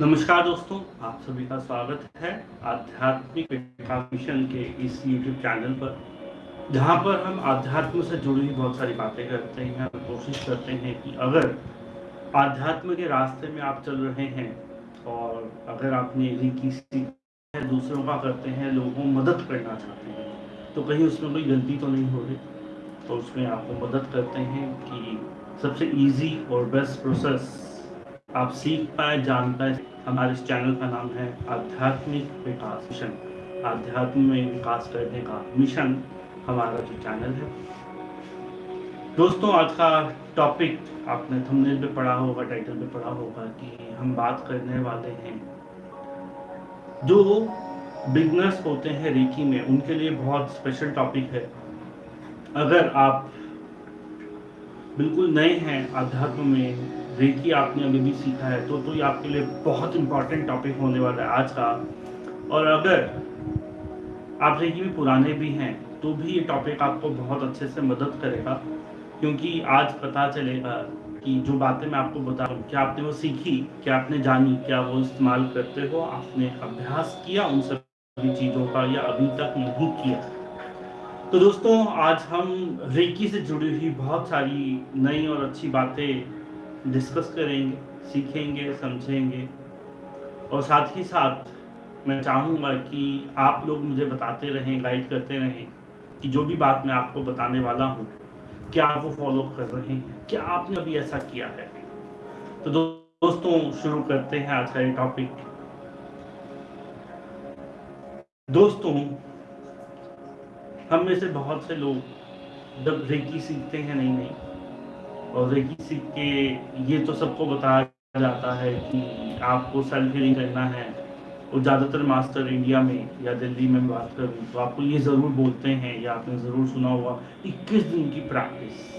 नमस्कार दोस्तों, आप सभी का स्वागत है आध्यात्मिक मिशन के इस YouTube चैनल पर, जहाँ पर हम आध्यात्म से जुड़ी हुई बहुत सारी बातें करते हैं और कोशिश करते हैं कि अगर आध्यात्म के रास्ते में आप चल रहे हैं और अगर आपने रिकी है दूसरों का करते हैं, लोगों को मदद करना चाहते हैं तो कहीं उसमें कोई गलती तो नहीं हो रही। तो उसमें आपको मदद करते हैं कि सबसे ईजी और बेस्ट प्रोसेस आप सीख पाए, जान पाए, हमारे इस चैनल का नाम है आध्यात्मिक विकास मिशन। आध्यात्म में विकास करने का मिशन हमारा जो चैनल है। दोस्तों, आज का टॉपिक आपने थंबनेल पे पढ़ा होगा टाइटल पे पढ़ा होगा कि हम बात करने वाले हैं। जो बिगनर्स होते हैं रेकी में, उनके लिए बहुत स्पेशल टॉपिक है। अगर आप बिल्कुल नए हैं अध्यात्म में रेकी, आपने अभी भी सीखा है तो तो ये आपके लिए बहुत इंपॉर्टेंट टॉपिक होने वाला है आज का। और अगर आप रेकी में पुराने भी हैं तो भी ये टॉपिक आपको बहुत अच्छे से मदद करेगा, क्योंकि आज पता चलेगा कि जो बातें मैं आपको बता रहा हूँ, क्या आपने वो सीखी, क्या आपने जानी, क्या वो इस्तेमाल करते हो, आपने अभ्यास किया उन सभी चीज़ों का, या अभी तक नहीं किया? तो दोस्तों, आज हम रेकी से जुड़ी हुई बहुत सारी नई और अच्छी बातें डिस्कस करेंगे सीखेंगे समझेंगे। और साथ ही साथ मैं चाहूँगा कि आप लोग मुझे बताते रहें गाइड करते रहें कि जो भी बात मैं आपको बताने वाला हूँ क्या आप वो फॉलो कर रहे हैं? क्या आपने अभी ऐसा किया है? तो दो, दोस्तों शुरू करते हैं आज का ये टॉपिक दोस्तों हम में से बहुत से लोग जब रेकी सीखते हैं नहीं नहीं। और रेकी सीख के ये तो सबको बताया जाता है कि आपको सेल्फ हीलिंग करना है। और ज़्यादातर मास्टर इंडिया में या दिल्ली में बात करूँ तो आपको ये ज़रूर बोलते हैं, या आपने ज़रूर सुना होगा, इक्कीस दिन की प्रैक्टिस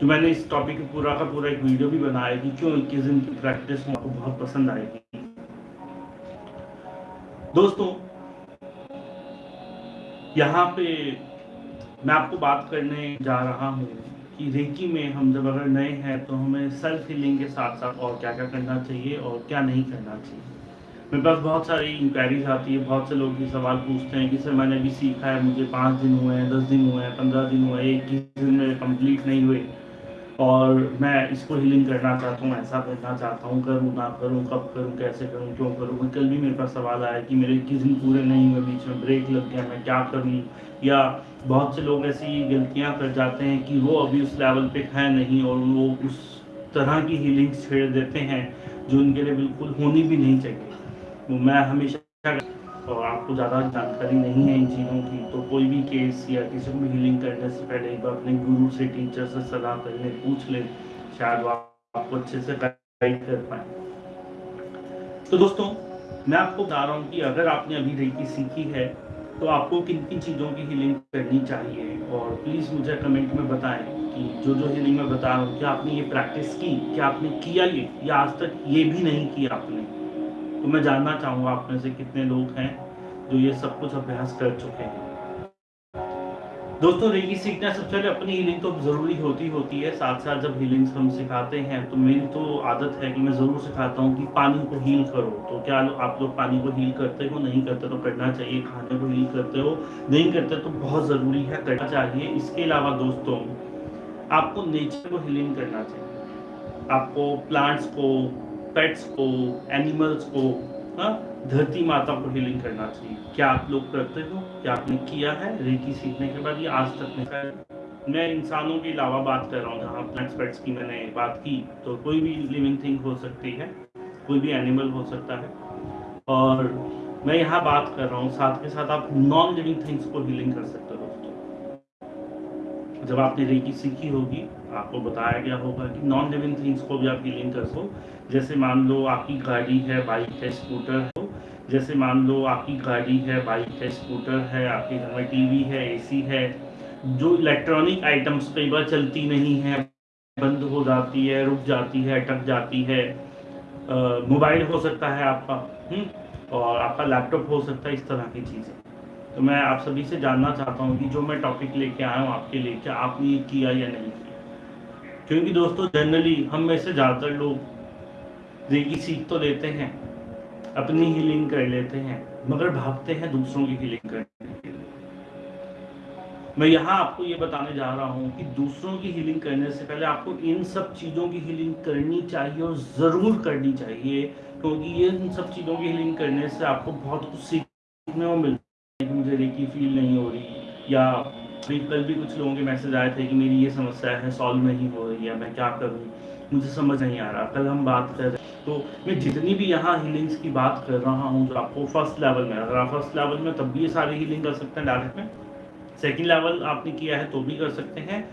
तो मैंने इस टॉपिक पूरा का पूरा एक वीडियो भी बनाया कि क्यों इक्कीस दिन की प्रैक्टिस आपको बहुत पसंद आएगी। दोस्तों, यहाँ पे मैं आपको बात करने जा रहा हूँ। कि रेकी में हम जब अगर नए हैं तो हमें सेल्फ हीलिंग के साथ साथ और क्या क्या करना चाहिए और क्या नहीं करना चाहिए। मेरे पास बहुत सारी इंक्वायरीज आती है, बहुत से लोग ये सवाल पूछते हैं कि सर मैंने अभी सीखा है, मुझे पाँच दिन हुए हैं, दस दिन हुए हैं, पंद्रह दिन हुए हैं, एक दिन में कंप्लीट नहीं हुए। और मैं इसको हीलिंग करना चाहता हूँ, ऐसा करना चाहता हूँ, करूँ, ना करूँ, कब करूँ, कैसे करूँ, क्यों करूँ। कल भी मेरे पास सवाल आया कि मेरे इक्कीस दिन पूरे नहीं हुए, बीच में ब्रेक लग गया, मैं क्या करूँ? या बहुत से लोग ऐसी गलतियाँ कर जाते हैं कि वो अभी उस लेवल पे है नहीं और वो उस तरह की हीलिंग छेड़ देते हैं जो उनके लिए बिल्कुल होनी भी नहीं चाहिए। तो मैं हमेशा और आपको ज़्यादा जानकारी नहीं है इन चीज़ों की तो कोई भी केस या किसी को भी हीलिंग करने से पहले एक बार अपने गुरु से टीचर से सलाह कर ले पूछ ले, शायद वो आपको अच्छे से गाइड कर पाए। तो दोस्तों, मैं आपको बता रहा हूँ कि अगर आपने अभी रेकी सीखी है तो आपको किन किन चीज़ों की हीलिंग करनी चाहिए? और प्लीज़ मुझे कमेंट में बताएँ कि जो जो हीलिंग मैं बता रहा हूँ, क्या आपने ये प्रैक्टिस की, क्या आपने किया ये, या आज तक ये भी नहीं किया आपने? तो मैं जानना चाहूँगा आप में से कितने लोग हैं जो ये सब कुछ अभ्यास कर चुके हैं। दोस्तों, रेगी सीखना सबसे पहले अपनी हीलिंग तो ज़रूरी होती होती है। साथ साथ जब हीलिंग्स हम सिखाते हैं तो मेरी तो आदत है कि मैं ज़रूर सिखाता हूँ कि पानी को हील करो। तो क्या आप लोग पानी को हील करते हो? नहीं करते तो करना चाहिए। खाने को हील करते हो? नहीं करते तो बहुत ज़रूरी है, करना चाहिए। इसके अलावा दोस्तों, आपको नेचर को हीलिंग करना चाहिए। आपको प्लांट्स को पेट्स को, एनिमल्स को हाँ धरती माता को हीलिंग करना चाहिए। क्या आप लोग करते हो? क्या आपने किया है? रेकी सीखने के बाद ये आज तक नहीं? मैं इंसानों के अलावा बात कर रहा हूँ, जहाँ प्लांट्स पेट्स की मैंने बात की तो कोई भी लिविंग थिंग हो सकती है, कोई भी एनिमल हो सकता है। और मैं यहाँ बात कर रहा हूँ, साथ के साथ आप नॉन लिविंग थिंग्स को हीलिंग कर सकते हो दोस्तों। जब आपने रेकी सीखी होगी, आपको बताया गया होगा कि नॉन लिविंग थिंग्स को भी आप हीलिंग कर सको। जैसे मान लो आपकी गाड़ी है बाइक है स्कूटर है जैसे मान लो आपकी गाड़ी है बाइक है स्कूटर है आपके घर में टीवी है एसी है जो इलेक्ट्रॉनिक आइटम्स कई बार चलती नहीं है बंद हो जाती है रुक जाती है अटक जाती है मोबाइल हो सकता है आपका हुँ? हम्म, और आपका लैपटॉप हो सकता है इस तरह की चीज़ें तो मैं आप सभी से जानना चाहता हूँ कि जो मैं टॉपिक लेके आया हूँ आपके लिए क्या आपने किया या नहीं किया क्योंकि दोस्तों जनरली हम में से ज़्यादातर लोग रेकी सीख तो लेते हैं, अपनी हीलिंग कर लेते हैं, मगर भागते हैं दूसरों की हीलिंग करने के लिए। मैं यहाँ आपको ये बताने जा रहा हूँ कि दूसरों की हीलिंग करने से पहले आपको इन सब चीज़ों की हीलिंग करनी चाहिए और ज़रूर करनी चाहिए, क्योंकि ये इन सब चीज़ों की हीलिंग करने से आपको बहुत कुछ सीखने को मिलता है। मुझे रेकी फील नहीं हो रही, या अभी कल भी कुछ लोगों के मैसेज आए थे कि मेरी ये समस्या है सॉल्व नहीं हो रही है, मैं क्या करूँ? मुझे समझ नहीं आ रहा। कल हम बात कर रहे तो मैं जितनी भी यहाँ हीलिंग्स की बात कर रहा हूँ, जो आपको फ़र्स्ट लेवल में, अगर आप फ़र्स्ट लेवल में, तब भी ये सारी हीलिंग कर सकते हैं डायरेक्ट में। सेकेंड लेवल आपने किया है तो भी कर सकते हैं।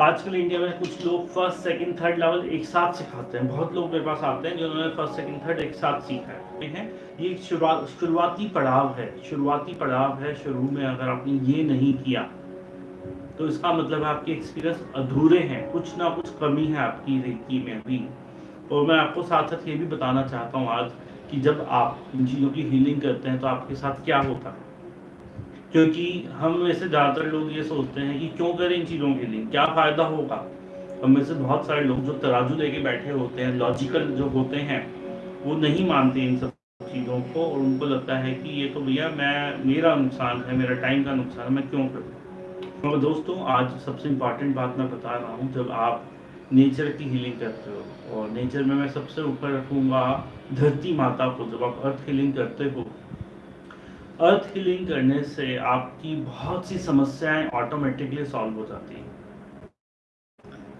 आजकल इंडिया में कुछ लोग फ़र्स्ट सेकंड थर्ड लेवल एक साथ सिखाते हैं। बहुत लोग मेरे पास आते हैं जिन्होंने फ़र्स्ट सेकंड थर्ड एक साथ सीखा है। ये शुरुआती पड़ाव है। शुरुआती पड़ाव है शुरू में अगर आपने ये नहीं किया तो इसका मतलब आपके एक्सपीरियंस अधूरे हैं, कुछ ना कुछ कमी है आपकी रेकी में भी। और मैं आपको साथ साथ ये भी बताना चाहता हूँ आज कि जब आप इन चीज़ों की हीलिंग करते हैं तो आपके साथ क्या होता? है क्योंकि हम में से ज़्यादातर लोग ये सोचते हैं कि क्यों करें इन चीज़ों की हीलिंग क्या फ़ायदा होगा? हम में से बहुत सारे लोग जो तराजू लेके बैठे होते हैं लॉजिकल जो होते हैं, वो नहीं मानते इन सब चीज़ों को, और उनको लगता है कि ये तो भैया मैं, मेरा नुकसान है, मेरा टाइम का नुकसान है, मैं क्यों करूँ? तो दोस्तों, आज सबसे इंपॉर्टेंट बात मैं बता रहा हूँ, जब आप नेचर की हीलिंग करते हो, और नेचर में मैं सबसे ऊपर रखूँगा धरती माता को, जब आप अर्थ हीलिंग करते हो। अर्थ हीलिंग करने से आपकी बहुत सी समस्याएँ ऑटोमेटिकली सॉल्व हो जाती हैं।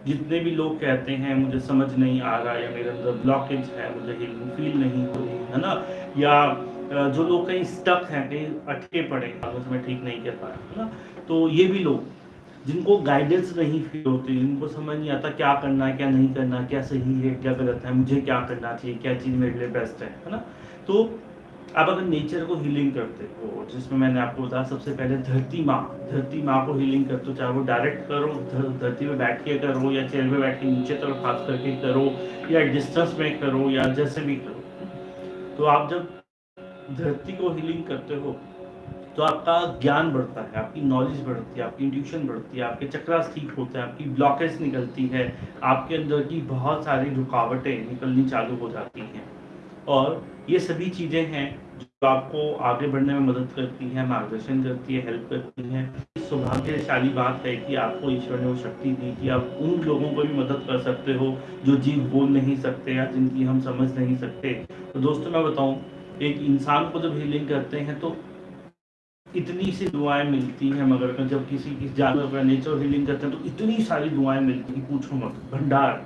जितने भी लोग कहते हैं, मुझे समझ नहीं आ रहा या मेरे अंदर ब्लॉकेज है, मुझे हीलिंग फील नहीं हो रही है ना? या जो लोग कहीं स्टक हैं, कहीं अटके पड़े हैं मैं ठीक नहीं कर पाया है ना? तो ये भी लोग, जिनको गाइडेंस नहीं फील होती, जिनको समझ नहीं आता क्या करना है, क्या नहीं करना क्या सही है, क्या गलत है, मुझे क्या करना चाहिए, क्या चीज़ मेरे लिए बेस्ट है है ना? तो आप अगर नेचर को हीलिंग करते हो, जिसमें मैंने आपको बताया, सबसे पहले धरती माँ धरती माँ को हीलिंग करते हो, चाहे वो डायरेक्ट करो धरती में बैठ के करो, या चेयर में बैठ के नीचे तरफ़ हाथ करके करो, या डिस्टेंस में करो, या जैसे भी करो। तो आप जब धरती को हीलिंग करते हो तो आपका ज्ञान बढ़ता है, आपकी नॉलेज बढ़ती है, आपकी इंट्यूशन बढ़ती है, आपके चक्रास ठीक होते हैं, आपकी ब्लॉकेज निकलती है, आपके अंदर की बहुत सारी रुकावटें निकलनी चालू हो जाती हैं। और ये सभी चीज़ें हैं जो आपको आगे बढ़ने में मदद करती हैं, मार्गदर्शन करती है हेल्प करती हैं। सौभाग्यशाली बात है कि आपको ईश्वर ने वो शक्ति दी कि आप उन लोगों को भी मदद कर सकते हो, जो जीव बोल नहीं सकते या जिनकी हम समझ नहीं सकते। तो दोस्तों, मैं बताऊँ एक इंसान को जब हीलिंग करते हैं तो इतनी सी दुआएँ मिलती हैं मगर जब किसी की जानवर का नेचर हीलिंग करते हैं तो इतनी सारी दुआएँ मिलती हैं पूछो मत, भंडार।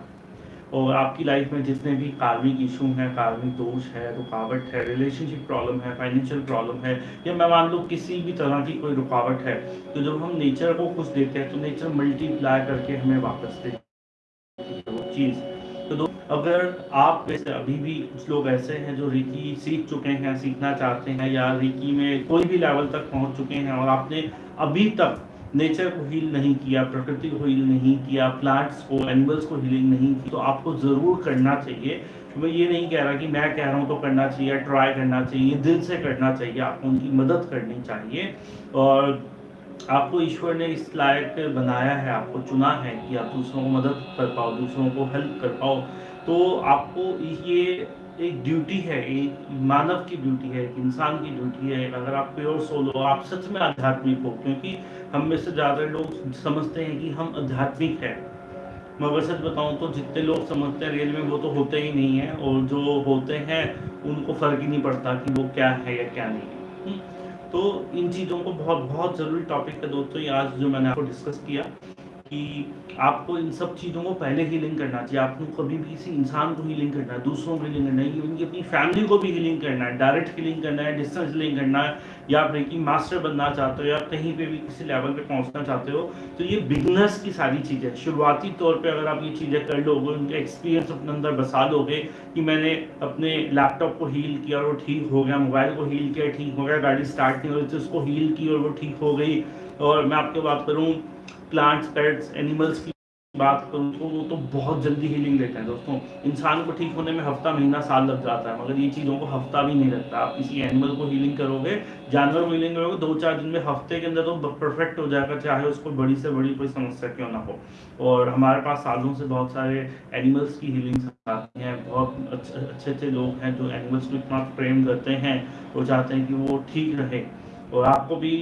और आपकी लाइफ में जितने भी कार्मिक इशू हैं कार्मिक दोष है, रुकावट है रिलेशनशिप प्रॉब्लम है फाइनेंशियल प्रॉब्लम है, या मैं मान लो किसी भी तरह की कोई रुकावट है तो जब हम नेचर को कुछ देते हैं तो नेचर मल्टीप्लाई करके हमें वापस देती वो चीज़। तो दो, अगर आप वैसे अभी भी कुछ लोग ऐसे हैं जो रिकी सीख चुके हैं, सीखना चाहते हैं या रिकी में कोई भी लेवल तक पहुँच चुके हैं और आपने अभी तक नेचर को हील नहीं किया, प्रकृति को हील नहीं किया प्लांट्स को एनिमल्स को हीलिंग नहीं की तो आपको ज़रूर करना चाहिए। मैं ये नहीं कह रहा कि मैं कह रहा हूँ तो करना चाहिए ट्राई करना चाहिए, दिल से करना चाहिए, आपको उनकी मदद करनी चाहिए। और आपको ईश्वर ने इस लायक बनाया है, आपको चुना है कि आप दूसरों को मदद कर पाओ, दूसरों को हेल्प कर पाओ। तो आपको ये एक ड्यूटी है एक मानव की ड्यूटी है, एक इंसान की ड्यूटी है। अगर आप प्योर सोल हो आप सच में आध्यात्मिक हो, क्योंकि हम में से ज़्यादा लोग समझते हैं कि हम आध्यात्मिक हैं। मैं सच बताऊँ तो जितने लोग समझते हैं रियल में, वो तो होते ही नहीं हैं, और जो होते हैं, उनको फ़र्क ही नहीं पड़ता कि वो क्या है या क्या नहीं है। हम्म? तो इन चीज़ों को बहुत बहुत ज़रूरी टॉपिक है दोस्तों आज जो मैंने आपको डिस्कस किया। कि आपको इन सब चीज़ों को पहले हीलिंग करना चाहिए। आपको कभी भी किसी इंसान को हीलिंग करना है, दूसरों को हीलिंग करना है इवन की अपनी फैमिली को भी हीलिंग करना है डायरेक्ट हीलिंग करना है डिस्टेंस हीलिंग करना है, या आप रेकी मास्टर बनना चाहते हो, या कहीं पे भी किसी लेवल पे पहुँचना चाहते हो तो ये बिगनर्स की सारी चीज़ें शुरुआती तौर पर अगर आप ये चीज़ें कर लोगे, उनका एक्सपीरियंस अपने अंदर बसा लोगे कि मैंने अपने लैपटॉप को हील किया और वो ठीक हो गया मोबाइल को हील किया, ठीक हो गया, गाड़ी स्टार्ट नहीं हो रही थी उसको हील की और वो ठीक हो गई, और मैं आपके बात करूँ प्लांट्स पेट्स एनिमल्स की बात करूँ तो वो तो बहुत जल्दी हीलिंग लेते हैं दोस्तों। इंसान को ठीक होने में हफ़्ता, महीना, साल लग जाता है, मगर ये चीज़ों को हफ़्ता भी नहीं लगता आप किसी एनिमल को हीलिंग करोगे, जानवर को हीलिंग करोगे, दो चार दिन में हफ़्ते के अंदर तो परफेक्ट हो जाएगा, चाहे उसको बड़ी से बड़ी कोई समस्या क्यों ना हो। और हमारे पास सालों से बहुत सारे एनिमल्स की हीलिंग आती हैं। बहुत अच्छे अच्छे लोग हैं जो एनिमल्स को इतना प्रेम करते हैं वो चाहते हैं कि वो ठीक रहे। और आपको भी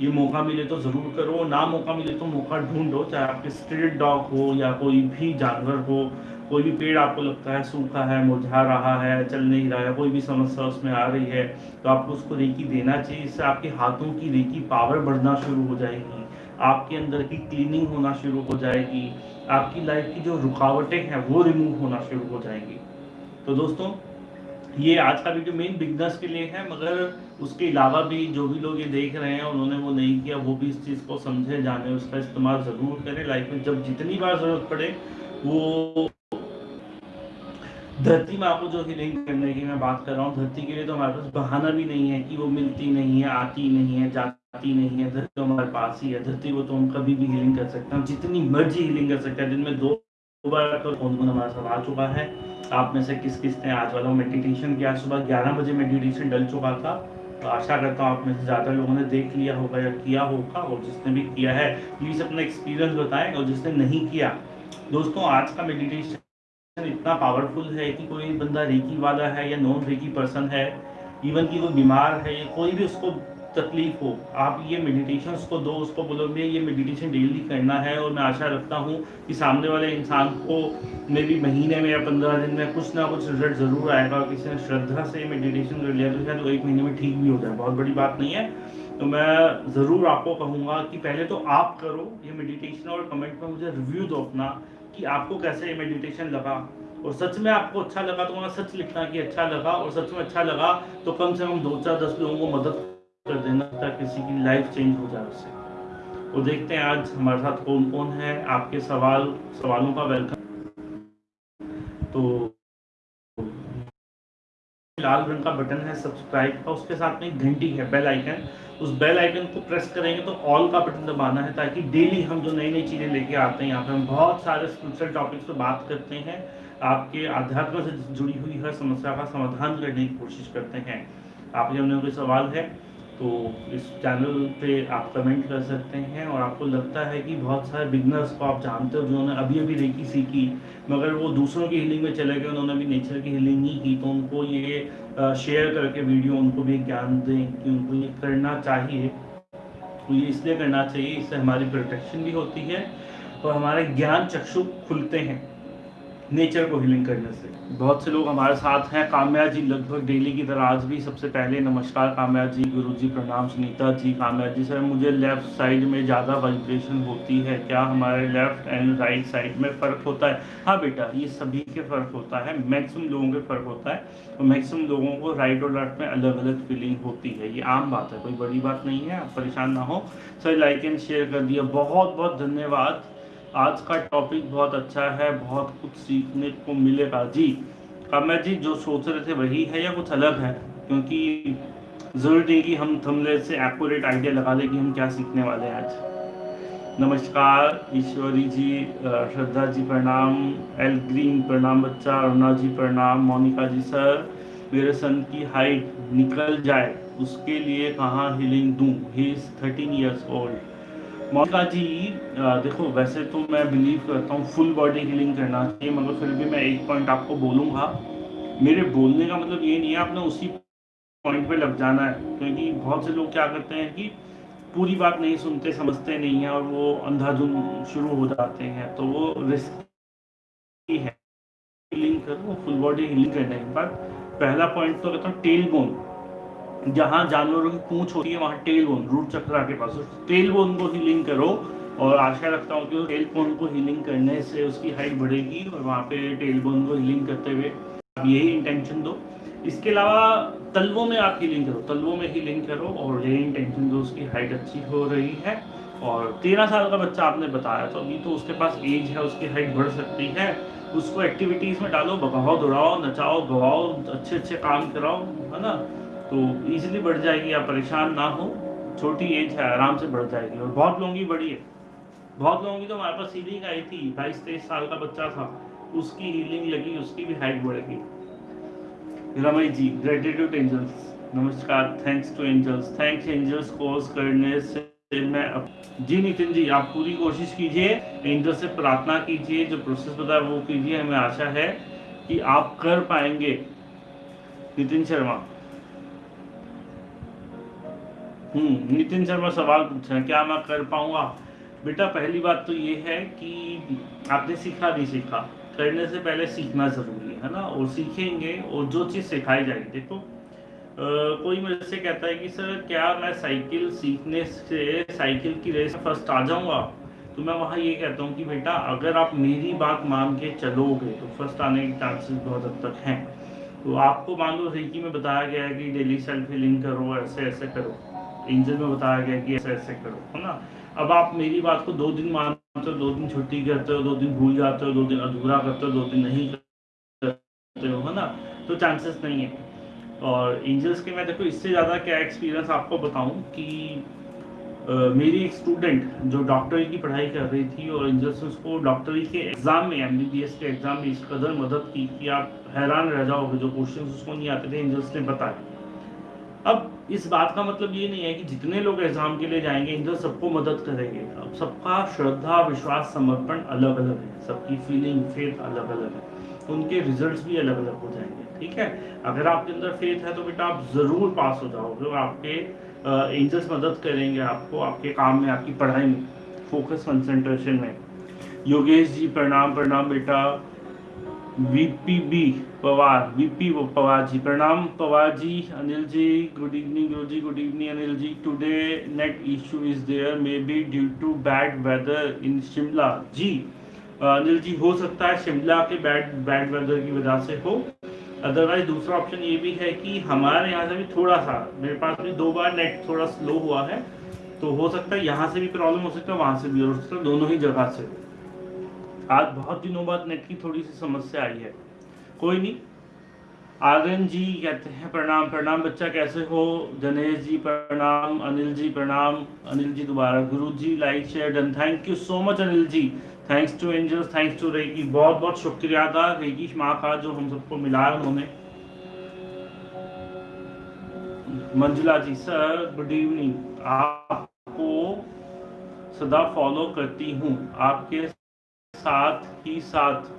ये मौका मिले तो ज़रूर करो, ना मौका मिले तो मौका ढूंढो, चाहे आपके स्ट्रीट डॉग हो या कोई भी जानवर हो, कोई भी पेड़ आपको लगता है सूखा है, मुरझा रहा है, चल नहीं रहा है, कोई भी समस्या उसमें आ रही है तो आपको उसको रेकी देना चाहिए, इससे आपके हाथों की रेकी पावर बढ़ना शुरू हो जाएगी, आपके अंदर की क्लीनिंग होना शुरू हो जाएगी, आपकी लाइफ की जो रुकावटें हैं वो रिमूव होना शुरू हो जाएँगी। तो दोस्तों ये आज का वीडियो मेन बिगनर्स के लिए है, मगर उसके अलावा भी जो भी लोग ये देख रहे हैं, उन्होंने वो नहीं किया, वो भी इस चीज़ को समझे, जाने, उसका इस्तेमाल ज़रूर करें। लाइफ में जब जितनी बार ज़रूरत पड़े, वो धरती में आपको जो हीलिंग करने की मैं बात कर रहा हूँ, धरती के लिए तो हमारे पास बहाना भी नहीं है कि वो मिलती नहीं है, आती नहीं है, जाती नहीं है। धरती तो हमारे पास ही है, धरती को तो हम कभी भी हीलिंग कर सकते हैं जितनी मर्ज़ी हीलिंग कर सकते हैं दिन में दो बार तो फ़ोन हमारे साथ आ चुका है। आप में से किस किस ने आज वाला मेडिटेशन किया? सुबह ग्यारह बजे मेडिटेशन डल चुका था। तो आशा करता हूँ आप में से ज़्यादा लोगों ने देख लिया होगा या किया होगा और जिसने भी किया है प्लीज़ अपना एक्सपीरियंस बताएँ और जिसने नहीं किया। दोस्तों, आज का मेडिटेशन इतना पावरफुल है कि कोई बंदा रेकी वाला है या नॉन रेकी पर्सन है इवन कि कोई बीमार है या कोई भी उसको तकलीफ़ हो, आप ये मेडिटेशन को दो, उसको बोलोगे ये मेडिटेशन डेली करना है और मैं आशा रखता हूँ कि सामने वाले इंसान को मे भी महीने में या पंद्रह दिन में कुछ ना कुछ रिज़ल्ट ज़रूर आएगा किसी ने श्रद्धा से मेडिटेशन कर लिया तो शायद तो एक महीने में ठीक भी हो जाए। बहुत बड़ी बात नहीं है। तो मैं ज़रूर आपको कहूँगा कि पहले तो आप करो ये मेडिटेशन और कमेंट में मुझे रिव्यू दो अपना कि आपको कैसे ये मेडिटेशन लगा। और सच में आपको अच्छा लगा तो वहाँ सच लिखना कि अच्छा लगा और सच में अच्छा लगा तो कम से कम दो चार दस लोगों को मदद कर देना ताकि किसी की लाइफ चेंज हो जाए उससे। वो देखते हैं आज हमारे साथ कौन कौन है, आपके सवाल, सवालों का वेलकम तो लाल रंग का बटन है सब्सक्राइब का उसके साथ में घंटी है बेल आइकन उस बेल आइकन को प्रेस करेंगे तो ऑल का बटन दबाना है, ताकि डेली हम जो नई नई चीज़ें लेके आते हैं, यहाँ पे हम बहुत सारे स्पिरिचुअल टॉपिक्स पे बात करते हैं। आपके आध्यात्म से जुड़ी हुई हर समस्या का समाधान करने की कोशिश करते हैं। आपके हमने कोई सवाल है? तो इस चैनल पे आप कमेंट कर सकते हैं और आपको लगता है कि बहुत सारे बिगनर्स को आप जानते हो जिन्होंने अभी अभी रेकी सीखी, मगर वो दूसरों की हीलिंग में चले गए, उन्होंने भी नेचर की हीलिंग नहीं की तो उनको ये शेयर करके वीडियो उनको भी ज्ञान दें कि उनको ये करना चाहिए। तो ये इसलिए करना चाहिए, इससे हमारी प्रोटेक्शन भी होती है और हमारे ज्ञान चक्षु खुलते हैं। नेचर को हीलिंग करने से। बहुत से लोग हमारे साथ हैं। काम्या जी लगभग डेली की तरह आज भी सबसे पहले नमस्कार। काम्या जी, गुरु जी, प्रणाम। सुनीता जी, काम्या जी, सर, मुझे लेफ़्ट साइड में ज़्यादा वाइब्रेशन होती है। क्या हमारे लेफ़्ट एंड राइट साइड में फ़र्क होता है? हाँ बेटा, ये सभी के फ़र्क होता है। मैक्सिमम लोगों के फ़र्क होता है। और मैक्सिमम लोगों को राइट और लेफ़्ट में अलग अलग फीलिंग होती है। ये आम बात है। कोई बड़ी बात नहीं है। आप परेशान ना हो। सर लाइक एंड शेयर कर दिया। बहुत बहुत धन्यवाद। आज का टॉपिक बहुत अच्छा है, बहुत कुछ सीखने को मिलेगा। जी काम्या जी जो सोच रहे थे वही है या कुछ अलग है? क्योंकि ज़रूरी नहीं कि हम थमले से एक्यूरेट आइडिया लगा लें कि हम क्या सीखने वाले हैं आज। नमस्कार, ईश्वरी जी श्रद्धा जी प्रणाम एल ग्रीन प्रणाम बच्चा, अरुणा जी प्रणाम, मोनिका जी सर, मेरे सन की हाइट निकल जाए, उसके लिए कहाँ हीलिंग दूँ? He is thirteen years old Monica ji देखो, वैसे तो मैं बिलीव करता हूँ फुल बॉडी हीलिंग करना चाहिए, मगर फिर भी मैं एक पॉइंट आपको बोलूँगा। मेरे बोलने का मतलब ये नहीं है, आपने उसी पॉइंट पे लग जाना है, क्योंकि बहुत से लोग क्या करते हैं कि पूरी बात नहीं सुनते, समझते नहीं है और वो अंधाधुन शुरू हो जाते हैं तो वो रिस्क है। हीलिंग करो फुल बॉडी हीलिंग करने के बाद, पहला पॉइंट तो कहता हूँ टेल बोन जहाँ जानवरों की पूछ होती है, वहाँ टेल बोन रूट चक्रा के पास। टेल बोन को हीलिंग करो और आशा रखता हूँ कि टेल बोन को हीलिंग करने से उसकी हाइट बढ़ेगी और वहाँ पे टेल बोन को हीलिंग करते हुए आप यही इंटेंशन दो। इसके अलावा तलवों में आप हीलिंग करो। तलवों में हीलिंग करो और यही इंटेंशन दो, उसकी हाइट अच्छी हो रही है। और तेरह साल का बच्चा आपने बताया तो अभी तो उसके पास एज है, उसकी हाइट बढ़ सकती है। उसको एक्टिविटीज़ में डालो, बगाओ, दौड़ाओ, नचाओ, गवाओ अच्छे अच्छे काम कराओ, है ना? तो इजीली बढ़ जाएगी आप परेशान ना हो, छोटी एज है, आराम से बढ़ जाएगी। और बहुत लोगों की बड़ी है। बहुत लोगों की तो हमारे पास हीलिंग आई थी, बाईस, तेईस साल का बच्चा था। उसकी हीलिंग लगी, उसकी भी हाइट बढ़ गई रमई जी ग्रेटिट्यूड एंजल्स नमस्कार thanks to angels thanks angels course करने से मैं अब जी, नितिन जी, आप पूरी कोशिश कीजिए एंजल से प्रार्थना कीजिए, जो प्रोसेस बताया वो कीजिए। हमें आशा है कि आप कर पाएँगे। नितिन शर्मा। नितिन शर्मा सवाल पूछ रहे हैं, क्या मैं कर पाऊँगा? बेटा, पहली बात तो ये है कि आपने सीखा नहीं सीखा। करने से पहले सीखना ज़रूरी है ना? और सीखेंगे, और जो चीज़ सिखाई जाएगी, देखो कोई मेरे से कहता है कि, सर, क्या मैं साइकिल सीखने से, साइकिल की रेस फ़र्स्ट आ जाऊँगा? तो मैं वहाँ ये कहता हूँ कि, बेटा, अगर आप मेरी बात मान के चलोगे तो फ़र्स्ट आने के चांसेस बहुत हद तक हैं। तो आपको मान लो रेकी में बताया गया है कि डेली सेल्फ हीलिंग करो ऐसे ऐसे करो। एंजल में बताया गया कि ऐसे ऐसे करो है ना? अब आप मेरी बात को दो दिन मानते हो दो दिन छुट्टी करते हो दो दिन भूल जाते हो दो दिन अधूरा करते हो दो दिन नहीं करते हो है ना? तो चांसेस नहीं है। और एंजल्स के मैं देखो इससे ज़्यादा क्या एक्सपीरियंस आपको बताऊँ कि Uh, मेरी एक स्टूडेंट जो डॉक्टरी की पढ़ाई कर रही थी और एंजल्स ने उसको डॉक्टरी के एग्ज़ाम में एमबीबीएस के एग्ज़ाम में इस कदर मदद की कि आप हैरान रह जाओगे जो क्वेश्चन उसको नहीं आते थे एंजल्स ने बताया अब इस बात का मतलब ये नहीं है कि जितने लोग एग्ज़ाम के लिए जाएँगे इंद्र सबको मदद करेंगे। अब सबका श्रद्धा, विश्वास, समर्पण अलग अलग है। सबकी फीलिंग फेथ अलग अलग है। उनके रिजल्ट्स भी अलग अलग हो जाएँगे, ठीक है? अगर आपके अंदर फेथ है तो बेटा आप ज़रूर पास हो जाओगे। आपके एंजल्स मदद करेंगे आपको, आपके काम में, आपकी पढ़ाई में। फोकस कंसेंट्रेशन में। योगेश जी, प्रणाम प्रणाम बेटा। V P B Pawar V P Pawar ji, प्रणाम Pawar ji, Anil ji good evening Guru ji good evening Anil ji. Today net issue is there may be due to bad weather in Shimla ji Anil ji, हो सकता है शिमला के bad bad weather की वजह से हो। Otherwise दूसरा option ये भी है कि हमारे यहाँ से भी थोड़ा सा, मेरे पास भी दो बार नेट थोड़ा स्लो हुआ है तो हो सकता है यहाँ से भी प्रॉब्लम हो सकता है, वहाँ से भी हो सकता है दोनों ही जगह से। आज बहुत दिनों बाद नेट की थोड़ी सी समस्या आई है। कोई नहीं। आर्यन जी कहते हैं, प्रणाम प्रणाम बच्चा, कैसे हो? जनेश जी, प्रणाम, अनिल जी, प्रणाम। अनिल जी दोबारा। Guru ji, like, share, done. Thank you so much Anil ji. Thanks to angels thanks to Reiki बहुत बहुत शुक्रिया था रेकी माँ का जो हम सबको मिला उन्होंने। Manjula ji sir good evening आपको सदा फॉलो करती हूँ। आपके साथ ही साथ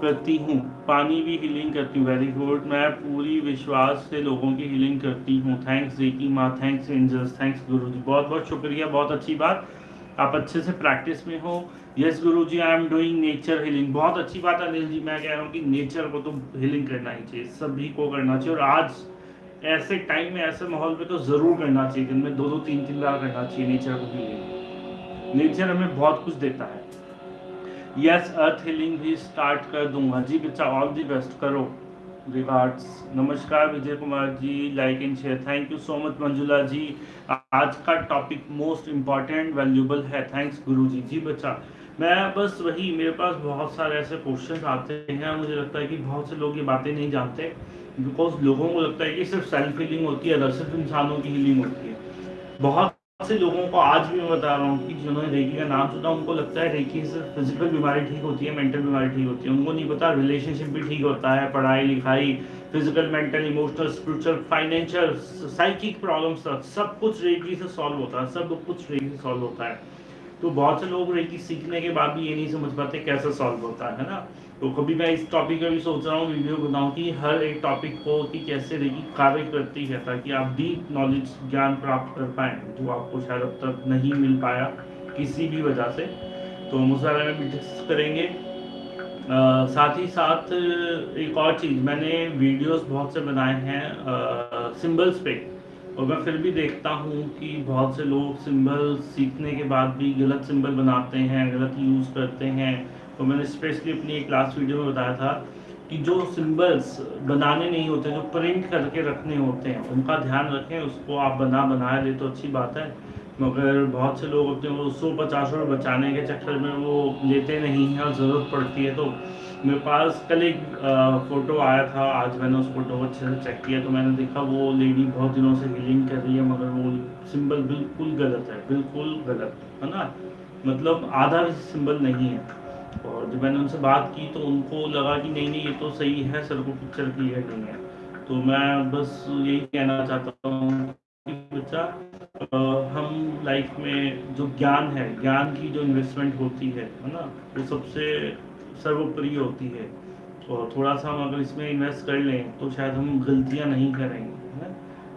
करती हूँ। पानी भी हीलिंग करती हूँ। वेरी गुड मैं पूरी विश्वास से लोगों की हीलिंग करती हूँ। थैंक्स रेकी माँ thanks angels thanks Guru ji बहुत बहुत शुक्रिया। बहुत अच्छी बात। आप अच्छे से प्रैक्टिस में हो। Yes guru ji I am doing nature healing बहुत अच्छी बात अनिल जी। मैं कह रहा हूँ कि नेचर को तो हीलिंग करना ही चाहिए। सभी को करना चाहिए। और आज ऐसे टाइम में, ऐसे माहौल में तो ज़रूर करना चाहिए। दिन में दो दो, तीन तीन बार करना चाहिए। नेचर को हीलिंग नेचर हमें बहुत कुछ देता है। यस अर्थ हीलिंग भी स्टार्ट कर दूँगा। जी बच्चा ऑल दी बेस्ट करो। रिगार्ड्स नमस्कार, Vijay Kumar ji. Like and share thank you so much Manjula ji. आज का टॉपिक मोस्ट इंपॉर्टेंट वैल्यूबल है। थैंक्स गुरु जी। जी बच्चा, मैं बस वही, मेरे पास बहुत सारे ऐसे क्वेश्चन आते हैं मुझे लगता है कि बहुत से लोग ये बातें नहीं जानते बिकॉज़ लोगों को लगता है कि सिर्फ़ सेल्फ हीलिंग होती है सिर्फ़ इंसानों की हीलिंग होती है। बहुत से लोगों को आज भी मैं बता रहा हूँ कि जिन्होंने रेकी का नाम सुना, उनको लगता है रेकी से फ़िज़िकल बीमारी ठीक होती है मेंटल बीमारी ठीक होती है। उनको नहीं पता रिलेशनशिप भी ठीक होता है, पढ़ाई, लिखाई physical mental emotional spiritual financial psychic problems सब कुछ रेकी से सॉल्व होता है, सब कुछ रेकी से सॉल्व होता है। तो बहुत से लोग रेकी सीखने के बाद भी ये नहीं समझ पाते कैसे सॉल्व होता है ना? तो कभी मैं इस टॉपिक का भी सोच रहा हूँ वीडियो बनाऊँ कि हर एक टॉपिक को कि कैसे रेगी कार्य करती है ताकि आप डीप नॉलेज ज्ञान प्राप्त कर पाएँ जो आपको शायद अब तक नहीं मिल पाया किसी भी वजह से। तो हम उस बारे में भी डिस्कस करेंगे। आ, साथ ही साथ एक और चीज़ मैंने वीडियोस बहुत से बनाए हैं सिंबल्स पे। और मैं फिर भी देखता हूँ कि बहुत से लोग सिंबल सीखने के बाद भी गलत सिंबल बनाते हैं, गलत यूज़ करते हैं। तो मैंने स्पेशली अपनी एक लास्ट वीडियो में बताया था कि जो सिंबल्स बनाने नहीं होते, जो प्रिंट करके रखने होते हैं, उनका ध्यान रखें, उसको आप बना, बनाए ले तो अच्छी बात है। मगर बहुत से लोग अपने वो सौ पचास रुपये बचाने के चक्कर में वो लेते नहीं हैं और ज़रूरत पड़ती है तो मेरे पास कल एक फ़ोटो आया था, आज मैंने उस फ़ोटो को अच्छे से चेक किया तो मैंने देखा वो लेडी बहुत दिनों से हीलिंग कर रही है, मगर वो सिंबल बिल्कुल गलत है, बिल्कुल गलत, है ना? मतलब आधा भी सिंबल नहीं है। और जब मैंने उनसे बात की तो उनको लगा कि नहीं नहीं, ये तो सही है, सर को पिक्चर क्लियर नहीं है। तो मैं बस यही कहना चाहता हूँ कि बच्चा हम लाइफ में जो ज्ञान है, ज्ञान की जो इन्वेस्टमेंट होती है है ना? वो सबसे सर्वोपरि होती है। और थोड़ा सा हम अगर इसमें इन्वेस्ट कर लें तो शायद हम गलतियाँ नहीं करेंगे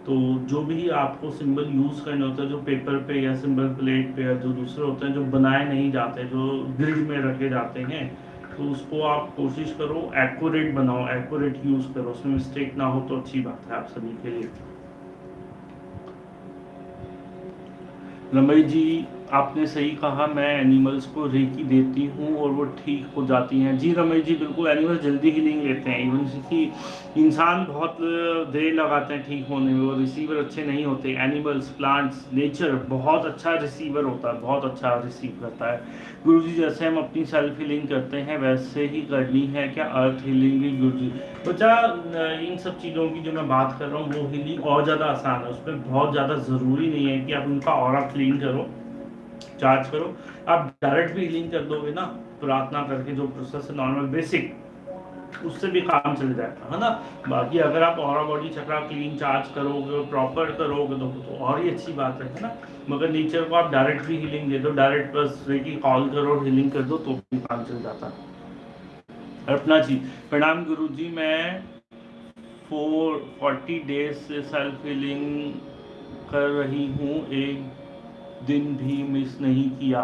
तो जो भी आपको सिंबल यूज़ करने होते हैं, जो पेपर पे या सिंबल प्लेट पे या जो दूसरे होते हैं, जो बनाए नहीं जाते, जो ग्रिड में रखे जाते हैं तो उसको आप कोशिश करो एक्यूरेट बनाओ एक्यूरेट यूज़ करो। उसमें मिस्टेक ना हो तो अच्छी बात है आप सभी के लिए। रमई जी आपने सही कहा, मैं एनिमल्स को रेकी देती हूँ और वो ठीक हो जाती हैं। जी रमेश जी, बिल्कुल एनिमल्स जल्दी हीलिंग लेते हैं इवन कि इंसान बहुत देर लगाते हैं ठीक होने में, और रिसीवर अच्छे नहीं होते। एनिमल्स प्लांट्स नेचर बहुत अच्छा रिसीवर होता है, बहुत अच्छा रिसीव करता है। गुरु जी, जैसे हम अपनी सेल्फ हीलिंग करते हैं, वैसे ही करनी है। क्या अर्थ हीलिंग भी, गुरु जी? बच्चा, इन सब चीज़ों की जो मैं बात कर रहा हूँ, वो हीलिंग और ज़्यादा आसान है, उसमें बहुत ज़्यादा ज़रूरी नहीं है कि आप उनका और क्लीन करो। चार्ज करो। आप डायरेक्ट भी हीलिंग कर दोगे ना प्रार्थना करके जो प्रोसेस है नॉर्मल बेसिक उससे भी काम चल जाएगा है ना? बाकी अगर आप और बॉडी चक्रा क्लीन चार्ज करोगे प्रॉपर करोगे तो, तो और ही अच्छी बात है ना? मगर नेचर को आप डायरेक्ट भी हीलिंग दे दो डायरेक्ट बस रेकी कॉल करो हीलिंग कर दो तो भी काम चल जाता है। अर्पना जी प्रणाम गुरु जी मैं फोर फोर्टी डेज़ से सेल्फ हीलिंग कर रही हूँ एक दिन भी मिस नहीं किया।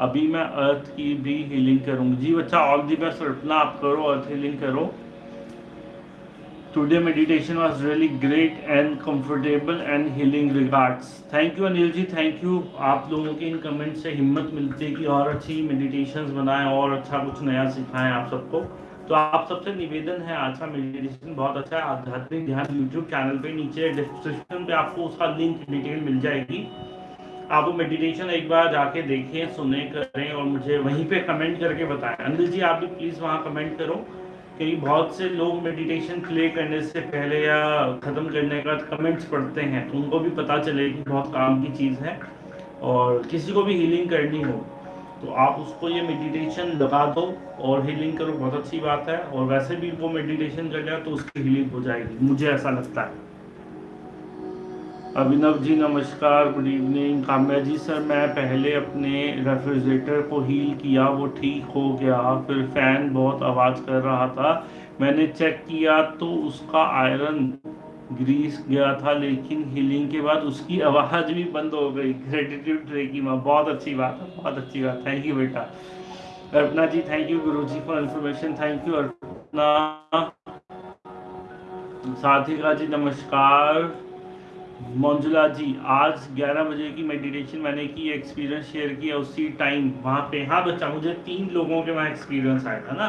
अभी मैं अर्थ की भी हीलिंग करूँगी। जी बच्चा ऑल दी बेस्ट रटना आप करो अर्थ हीलिंग करो। Today meditation was really great and comfortable and healing regards thank you Anil ji thank you आप लोगों के इन कमेंट से हिम्मत मिलती है कि और अच्छी मेडिटेशंस बनाएँ, और अच्छा कुछ नया सिखाएँ आप सबको। तो आप सबसे निवेदन है, आज का मेडिटेशन बहुत अच्छा है। आध्यात्मिक ध्यान यूट्यूब चैनल पे नीचे डिस्क्रिप्शन पे आपको उसका लिंक डिटेल मिल जाएगी। आप वो मेडिटेशन एक बार जाके देखें, सुने, करें और मुझे वहीं पे कमेंट करके बताएँ। अनिल जी, आप भी प्लीज़ वहाँ कमेंट करो कि बहुत से लोग मेडिटेशन प्ले करने से पहले या ख़त्म करने के बाद कमेंट्स पढ़ते हैं तो उनको भी पता चले कि बहुत काम की चीज़ है और किसी को भी हीलिंग करनी हो तो आप उसको ये मेडिटेशन लगा दो और हीलिंग करो, बहुत अच्छी बात है। और वैसे भी वो मेडिटेशन कर जाए तो उसकी हीलिंग हो जाएगी, मुझे ऐसा लगता है। अभिनव जी, नमस्कार good evening Kamya ji sir मैं पहले अपने रेफ्रिजरेटर को हील किया, वो ठीक हो गया। फिर फ़ैन बहुत आवाज़ कर रहा था। मैंने चेक किया तो उसका आयरन ग्रीस गया था, लेकिन हीलिंग के बाद उसकी आवाज़ भी बंद हो गई। ग्रेटिट्यूड ट्रेकी में बहुत अच्छी बात है, बहुत अच्छी बात। थैंक यू बेटा। अर्पना जी thank you guru ji for information thank you Arpana. Sathika ji, नमस्कार। मंजुला जी, आज 11 बजे की मेडिटेशन मैंने की एक्सपीरियंस शेयर किया उसी टाइम वहाँ पे। हाँ बच्चा, मुझे तीन लोगों के वहाँ एक्सपीरियंस आया था ना,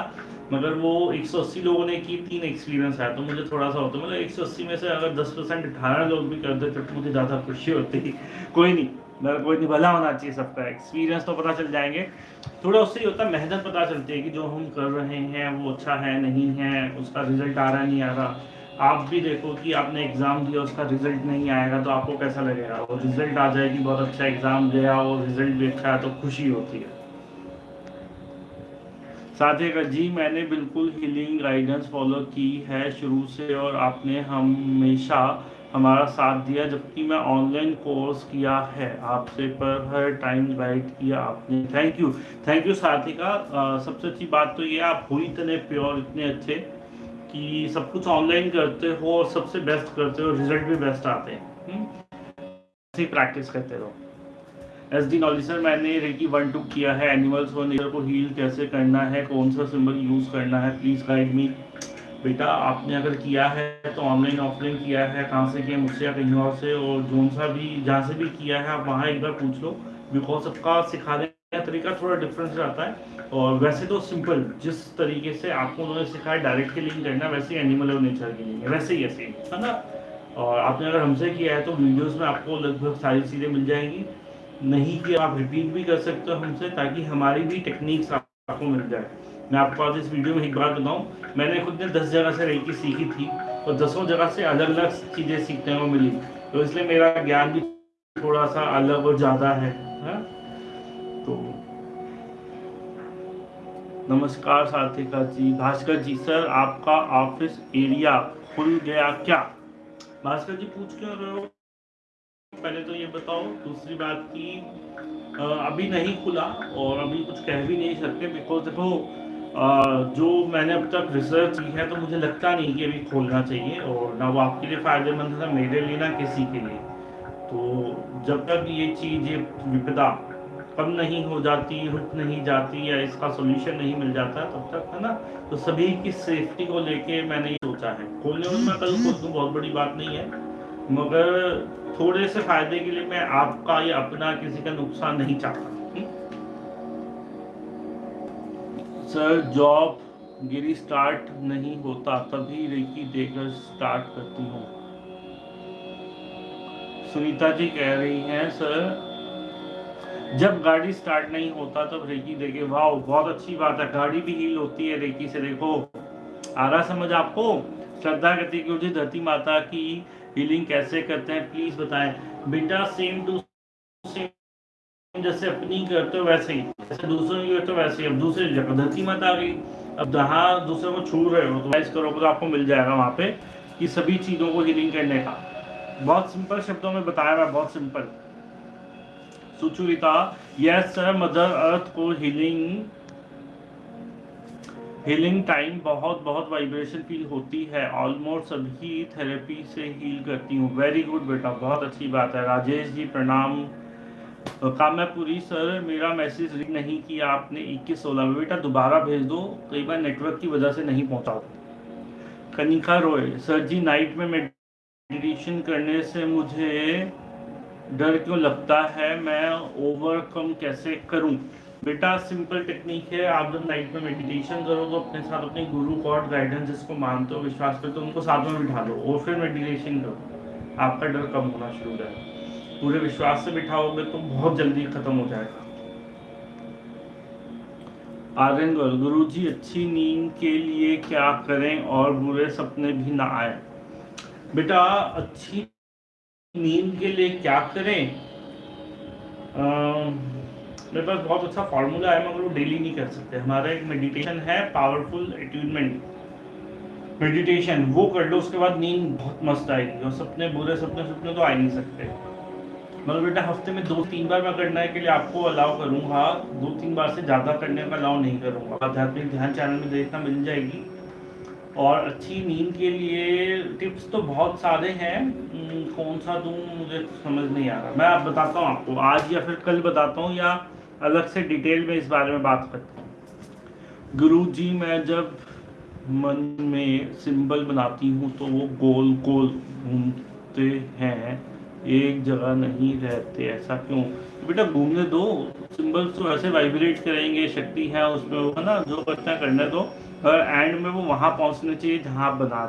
मगर वो 180 लोगों ने की, तीन एक्सपीरियंस आया तो मुझे थोड़ा सा होता मतलब 180 में से अगर 10 परसेंट अठारह लोग भी करते तो मुझे ज़्यादा खुशी होती। कोई नहीं मगर कोई नहीं, भला होना चाहिए सबका। एक्सपीरियंस तो पता चल जाएँगे। थोड़ा उससे ही होता मेहनत पता चलती है कि जो हम कर रहे हैं, वो अच्छा है, नहीं है, उसका रिज़ल्ट आ रहा नहीं आ रहा। आप भी देखो कि आपने एग्ज़ाम दिया, उसका रिज़ल्ट नहीं आएगा तो आपको कैसा लगेगा? और रिज़ल्ट आ जाए कि बहुत अच्छा एग्ज़ाम गया और रिज़ल्ट भी अच्छा है तो खुशी होती है। साथ ही जी, मैंने बिल्कुल हीलिंग गाइडेंस फॉलो की है शुरू से और आपने हमेशा हमारा साथ दिया, जबकि मैं ऑनलाइन कोर्स किया है, आपसे पर हर टाइम गाइड किया आपने। थैंक यू थैंक यू साथी का सबसे अच्छी बात तो ये, आप हुई इतने प्योर इतने अच्छे। कि सब कुछ ऑनलाइन करते हो और सबसे बेस्ट करते हो रिज़ल्ट भी बेस्ट आते हैं। हम्म? ऐसे प्रैक्टिस करते रहो। एस डी नॉलेज सर मैंने रेकी वन टू किया है। एनिमल्स और नेचर को हील कैसे करना है? कौन सा सिंबल यूज़ करना है? प्लीज़ गाइड मी बेटा, आपने अगर किया है तो ऑनलाइन ऑफलाइन किया है। कहाँ से किया? मुझसे या कहीं और से? और जोन सा भी, जहाँ से भी किया है, आप वहाँ एक बार पूछ लो। बिकॉज़ सबका सिखाने का तरीका थोड़ा डिफरेंस रहता है। और वैसे तो सिंपल जिस तरीके से आपको उन्होंने सिखाया डायरेक्ट के लिंक करना, वैसे ही एनिमल और नेचर के है वैसे ही ऐसे है ना और आपने अगर हमसे किया है तो वीडियोस में आपको लगभग सारी चीज़ें मिल जाएँगी नहीं कि आप रिपीट भी कर सकते हो हमसे, ताकि हमारी भी टेक्निक्स आपको मिल जाए मैं आपको आज इस वीडियो में एक बात बताऊँ, मैंने खुद ने दस जगह से रेकी सीखी थी, और दसों जगह से अलग अलग चीज़ें सीखने को मिली तो इसलिए मेरा ज्ञान भी थोड़ा सा अलग और ज़्यादा? हाँ? तो नमस्कार साथिका जी, भास्कर जी। सर, आपका ऑफ़िस एरिया खुल गया क्या? भास्कर जी, पूछ क्यों रहे हो? पहले तो ये बताओ, दूसरी बात की अभी नहीं खुला और अभी कुछ कह भी नहीं सकते बिकॉज़ देखो जो मैंने अब तक रिसर्च की है तो मुझे लगता नहीं कि अभी खोलना चाहिए और ना वो आपके लिए फ़ायदेमंद था मेरे लिए, ना किसी के लिए। तो जब तक ये चीज़ ये विपदा कम नहीं हो जाती रुक नहीं जाती या इसका सोल्यूशन नहीं मिल जाता तब तक, है ना? तो सभी की सेफ्टी को लेके मैंने ये सोचा है। खोलने में मैं कल खोल दूँ, बहुत बड़ी बात नहीं है। मगर थोड़े से फ़ायदे के लिए मैं आपका या अपना किसी का नुकसान नहीं चाहता। सर जॉब गिरी स्टार्ट नहीं होता, तभी रेकी देकर स्टार्ट करती हूँ। सुनीता जी कह रही हैं, सर जब गाड़ी स्टार्ट नहीं होता, तब रेकी देखे वाह बहुत अच्छी बात है। गाड़ी भी हील होती है रेकी से, देखो। आ रहा समझ आपको? श्रद्धा कहती है धरती माता की हीलिंग कैसे करते हैं प्लीज़ बताएँ। बेटा सेम टू सेम जैसे अपनी करते हो वैसे ही। जैसे दूसरों की करते हो वैसे ही। अब दूसरी धरती माता आ गई, अब जहाँ दूसरे को छू रहे हो तो करोगे तो आपको मिल जाएगा वहाँ पे कि सभी चीज़ों को हीलिंग करने का। बहुत सिंपल शब्दों में बताया मैं बहुत simple Sucharita yes sir mother earth को हीलिंग हीलिंग टाइम बहुत बहुत वाइब्रेशन फील होती है। ऑलमोस्ट सभी थेरेपी से हील करती हूँ। वेरी गुड बेटा, बहुत अच्छी बात है। राजेश जी, प्रणाम। काम्यापुरी सर, मेरा मैसेज रीड नहीं किया आपने। इक्कीस सोलह में। बेटा, दोबारा भेज दो। कई बार नेटवर्क की वजह से नहीं पहुँचा कनिका रॉय सर जी नाइट में मेडिटेशन करने से मुझे डर क्यों लगता है? मैं ओवरकम कैसे करूँ? बेटा सिंपल टेक्निक है। आप जब नाइट में मेडिटेशन करो तो अपने साथ अपने गुरु गॉड गाइडेंस जिसको मानते हो, विश्वास करते हो, उनको साथ में बिठा लो और फिर मेडिटेशन करो। आपका डर कम होना शुरू हो पूरे विश्वास से बिठाओगे तो बहुत जल्दी खत्म हो जाएगा। आर्यन गुरु जी अच्छी नींद के लिए क्या करें और बुरे सपने भी ना आए? बेटा, अच्छी नींद के लिए क्या करें? मेरे पास बहुत अच्छा फार्मूला है, मगर वो डेली नहीं कर सकते। हमारा एक मेडिटेशन है पावरफुल अट्यूनमेंट मेडिटेशन वो कर लो, उसके बाद नींद बहुत मस्त आएगी, और सपने, बुरे सपने सपने तो आ ही नहीं सकते। मगर बेटा, हफ़्ते में दो तीन बार मैं करने के लिए आपको अलाउ करूँगा। दो तीन बार से ज़्यादा करने का अलाउ नहीं करूँगा। आध्यात्मिक ध्यान चैनल में देखना मिल जाएगी। और अच्छी नींद के लिए टिप्स तो बहुत सारे हैं। कौन सा दूँ, मुझे समझ नहीं आ रहा। मैं आप बताता हूँ आपको, आज या फिर कल बताता हूँ या अलग से डिटेल में इस बारे में बात करता हूँ। गुरु जी, मैं जब मन में सिंबल बनाती हूँ तो वो गोल गोल घूमते हैं, एक जगह नहीं रहते, ऐसा क्यों? बेटा, घूमने दो, सिंबल्स तो ऐसे वाइब्रेट करेंगे, शक्ति है उसमें ना? जो करते हैं करने दो। और एंड में वो वहाँ पहुँचने चाहिए जहाँ बना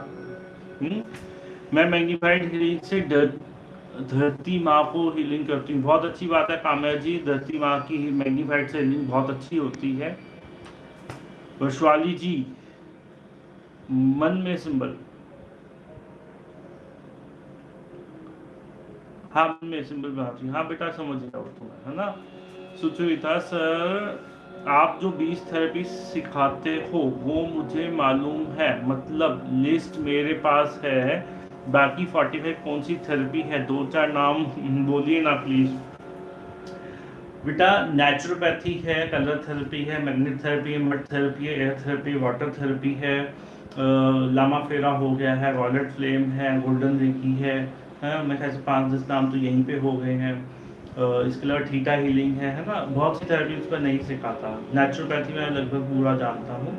हम्म? मैं मैग्नीफाइड से डर, धरती माँ को हीलिंग करती हूँ। बहुत अच्छी बात है काम्या जी, धरती माँ की मैग्नीफाइड से हीलिंग बहुत अच्छी होती है। वर्षवाली जी, मन में सिंबल। हाँ मन में सिंबल बनाती हूँ। हाँ बेटा, समझ गया तुम्हें, है ना? सुचरिता सर आप जो बीस थेरेपी सिखाते हो, वो मुझे मालूम है। मतलब लिस्ट मेरे पास है। बाकी फोर्टी फाइव कौन सी थेरेपी है? दो चार नाम बोलिए ना प्लीज़ बेटा नेचुरोपैथी है कलर थेरेपी है मैग्नेट थेरेपी है मड थेरेपी है एयर थेरेपी वाटर थेरेपी है लामा फेरा हो गया है वॉलेट फ्लेम है गोल्डन रेकी है मैं कैसे पाँच दस नाम तो यहीं पे हो गए हैं। इसके अलावा ठीटा हीलिंग है है ना? बहुत सी थेरेपी उस पर नहीं सिखाता। नेचुरोपैथी में लगभग पूरा जानता हूँ।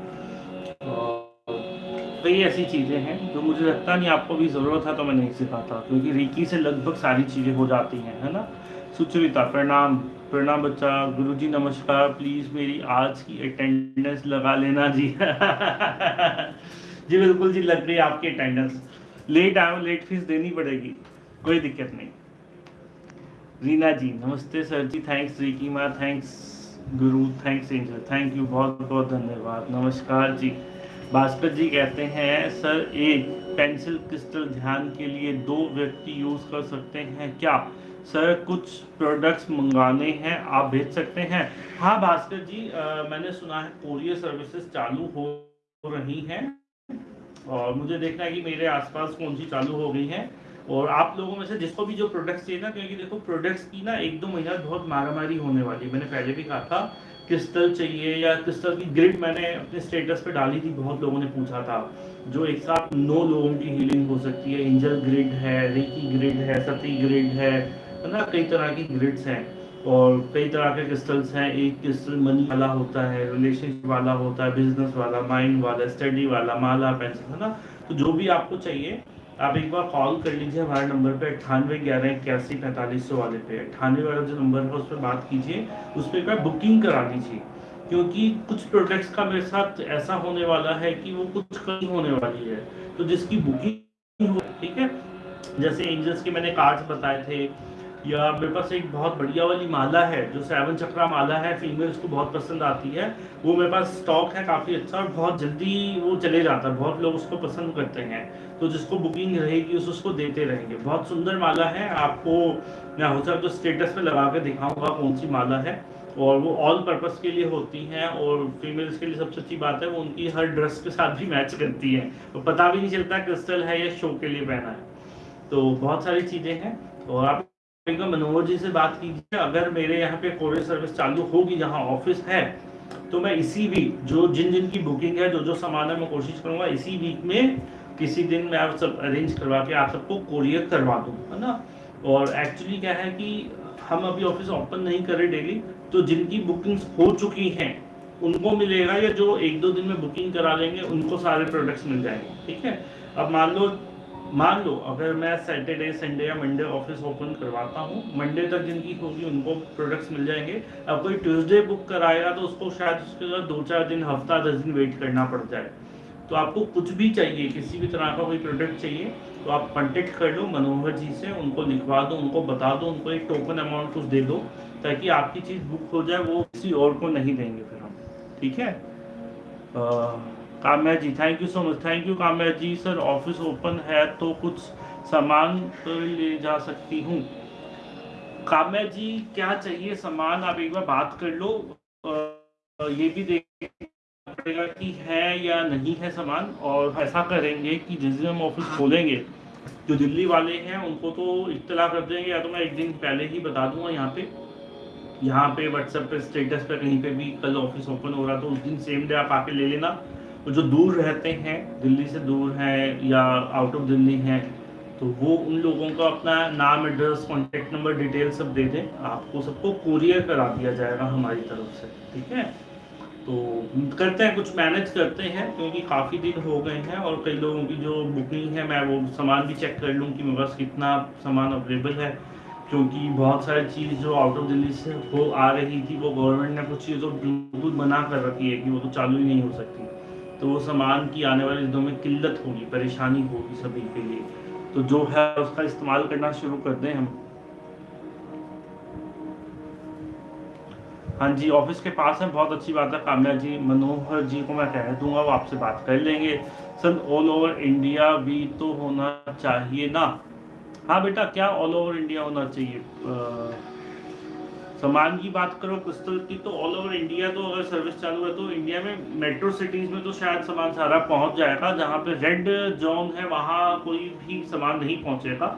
कई ऐसी चीज़ें हैं जो मुझे लगता नहीं आपको भी ज़रूरत है तो मैं नहीं सिखाता, क्योंकि रिकी से लगभग सारी चीज़ें हो जाती हैं, है ना? सुचरिता, प्रणाम। प्रणाम बच्चा गुरु जी नमस्कार प्लीज़ मेरी आज की अटेंडेंस लगा लेना जी। जी बिल्कुल जी, लग रही है आपकी अटेंडेंस लेट आए लेट फ़ीस देनी पड़ेगी। कोई दिक्कत नहीं। रीना जी नमस्ते सर जी थैंक्स रिकी माँ thanks guru thanks angel thank you बहुत बहुत धन्यवाद नमस्कार जी। भास्कर जी कहते हैं सर एक पेंसिल क्रिस्टल ध्यान के लिए दो व्यक्ति यूज़ कर सकते हैं क्या? सर कुछ प्रोडक्ट्स मंगाने हैं आप भेज सकते हैं? हाँ भास्कर जी आ, मैंने सुना है कोरियर सर्विसेज़ चालू हो रही हैं और मुझे देखना है कि मेरे आसपास कौन सी चालू हो गई हैं। और आप लोगों में से जिसको भी जो प्रोडक्ट्स चाहिए ना, क्योंकि देखो प्रोडक्ट्स की ना एक दो महीना बहुत मारामारी होने वाली है। मैंने पहले भी कहा था क्रिस्टल चाहिए या क्रिस्टल की ग्रिड मैंने अपने स्टेटस पे डाली थी, बहुत लोगों ने पूछा था, जो एक साथ नौ लोगों की हीलिंग हो सकती है। एंजल ग्रिड है रेकी ग्रिड है सती ग्रिड है ना? कई तरह की ग्रिड्स हैं और कई तरह के क्रिस्टल्स हैं। एक क्रिस्टल मनी वाला होता है रिलेशनशिप वाला होता है बिज़नेस वाला माइंड वाला स्टडी वाला, माला पेंसिल है ना? तो जो भी आपको चाहिए आप एक बार कॉल कर लीजिए, हमारे नंबर पे अट्ठानवे ग्यारह इक्यासी पैंतालीस सौ वाले पे। अट्ठानवे वाला जो नंबर है उस पर बात कीजिए, उस पर एक बुकिंग करा लीजिए क्योंकि कुछ प्रोडक्ट्स का मेरे साथ ऐसा होने वाला है कि वो कुछ कम होने वाली है। तो जिसकी बुकिंग हो ठीक है? जैसे एंजल्स के मैंने कार्ड्स बताए थे या मेरे पास एक बहुत बढ़िया वाली माला है, जो सेवन चक्रा माला है फीमेल्स को बहुत पसंद आती है। वो मेरे पास स्टॉक है काफ़ी अच्छा और बहुत जल्दी वो चले जाता है। बहुत लोग उसको पसंद करते हैं। तो जिसको बुकिंग रहेगी, उस उसको देते रहेंगे। बहुत सुंदर माला है। आपको मैं हो सकता तो स्टेटस पे लगा के दिखाऊँगा कौन सी माला है। और वो ऑल पर्पस के लिए होती हैं और फीमेल्स के लिए सबसे अच्छी बात है, वो उनकी हर ड्रेस के साथ भी मैच करती है। तो पता भी नहीं चलता क्रिस्टल है या शो के लिए पहना है। तो बहुत सारी चीज़ें हैं और आप मनोहर जी से बात कीजिए, अगर मेरे यहाँ पे कोरियर सर्विस चालू होगी, जहाँ ऑफ़िस है तो मैं इसी वीक जो जिन जिन की बुकिंग है, जो जो सामान है, मैं कोशिश करूँगा इसी वीक में किसी दिन मैं आप सब अरेंज करवा के आप सबको कोरियर करवा दूँ, है ना? और एक्चुअली क्या है कि हम अभी ऑफ़िस ओपन नहीं कर डेली तो जिनकी बुकिंग्स हो चुकी हैं, उनको मिलेगा या जो एक दो दिन में बुकिंग करा लेंगे, उनको सारे प्रोडक्ट्स मिल जाएँगे, ठीक है? अब मान लो मान लो अगर मैं सैटरडे संडे या मंडे ऑफ़िस ओपन करवाता हूँ मंडे तक जिनकी होगी उनको प्रोडक्ट्स मिल जाएँगे। अब कोई ट्यूसडे बुक कराएगा तो उसको शायद उसके बाद दो चार दिन हफ़्ता दस दिन वेट करना पड़ जाए। तो आपको कुछ भी चाहिए किसी भी तरह का कोई प्रोडक्ट चाहिए तो आप कॉन्टेक्ट कर लो मनोहर जी से उनको लिखवा दो उनको बता दो उनको एक टोकन अमाउंट कुछ दे दो ताकि आपकी चीज़ बुक हो जाए वो किसी और को नहीं देंगे फिर हम। ठीक है? आ, Kamya ji thank you so much thank you Kamya ji. Sir office open है तो कुछ सामान तो ले जा सकती हूँ। काम्या जी, क्या चाहिए सामान? आप एक बार बात कर लो। ये भी देख पड़ेगा कि है या नहीं है सामान और ऐसा करेंगे कि जिस दिन हम ऑफ़िस खोलेंगे, जो दिल्ली वाले हैं, उनको तो इतला कर देंगे। या तो मैं एक दिन पहले ही बता दूँगा यहाँ पे। यहाँ पे व्हाट्सएप पे स्टेटस पे कहीं पे भी कल ऑफ़िस ओपन हो रहा तो उस दिन सेम डे आप आके ले लेना। जो दूर रहते हैं, दिल्ली से दूर हैं या आउट ऑफ़ दिल्ली हैं तो वो उन लोगों का अपना नाम एड्रेस कॉन्टेक्ट नंबर डिटेल सब दे दें। आपको सबको कुरियर करा दिया जाएगा हमारी तरफ़ से, ठीक है? तो करते हैं, कुछ मैनेज करते हैं, क्योंकि काफ़ी दिन हो गए हैं और कई लोगों की जो बुकिंग है, मैं वो सामान भी चेक कर लूँ कि मेरे पास कितना सामान अवेलेबल है, क्योंकि बहुत सारी चीज़ जो आउट ऑफ़ दिल्ली से हो आ रही थी, वो गवर्नमेंट ने कुछ चीज़ों बिल्कुल मना कर रखी है कि वो तो चालू ही नहीं हो सकती। तो वो सामान की आने वाले दिनों में किल्लत होगी परेशानी होगी सभी के लिए। तो जो है उसका इस्तेमाल करना शुरू कर दें हम। हाँ जी ऑफ़िस के पास है बहुत अच्छी बात है। कामया जी मनोहर जी को मैं कह दूँगा वो आपसे बात कर लेंगे। सर ऑल ओवर इंडिया भी तो होना चाहिए ना। हाँ बेटा क्या ऑल ओवर इंडिया होना चाहिए? आ, सामान की बात करो क्रिस्टल की तो ऑल ओवर इंडिया तो अगर सर्विस चालू है तो इंडिया में मेट्रो सिटीज़ में तो शायद सामान सारा पहुँच जाएगा, जहाँ पे रेड जोन है, वहाँ कोई भी सामान नहीं पहुंचेगा।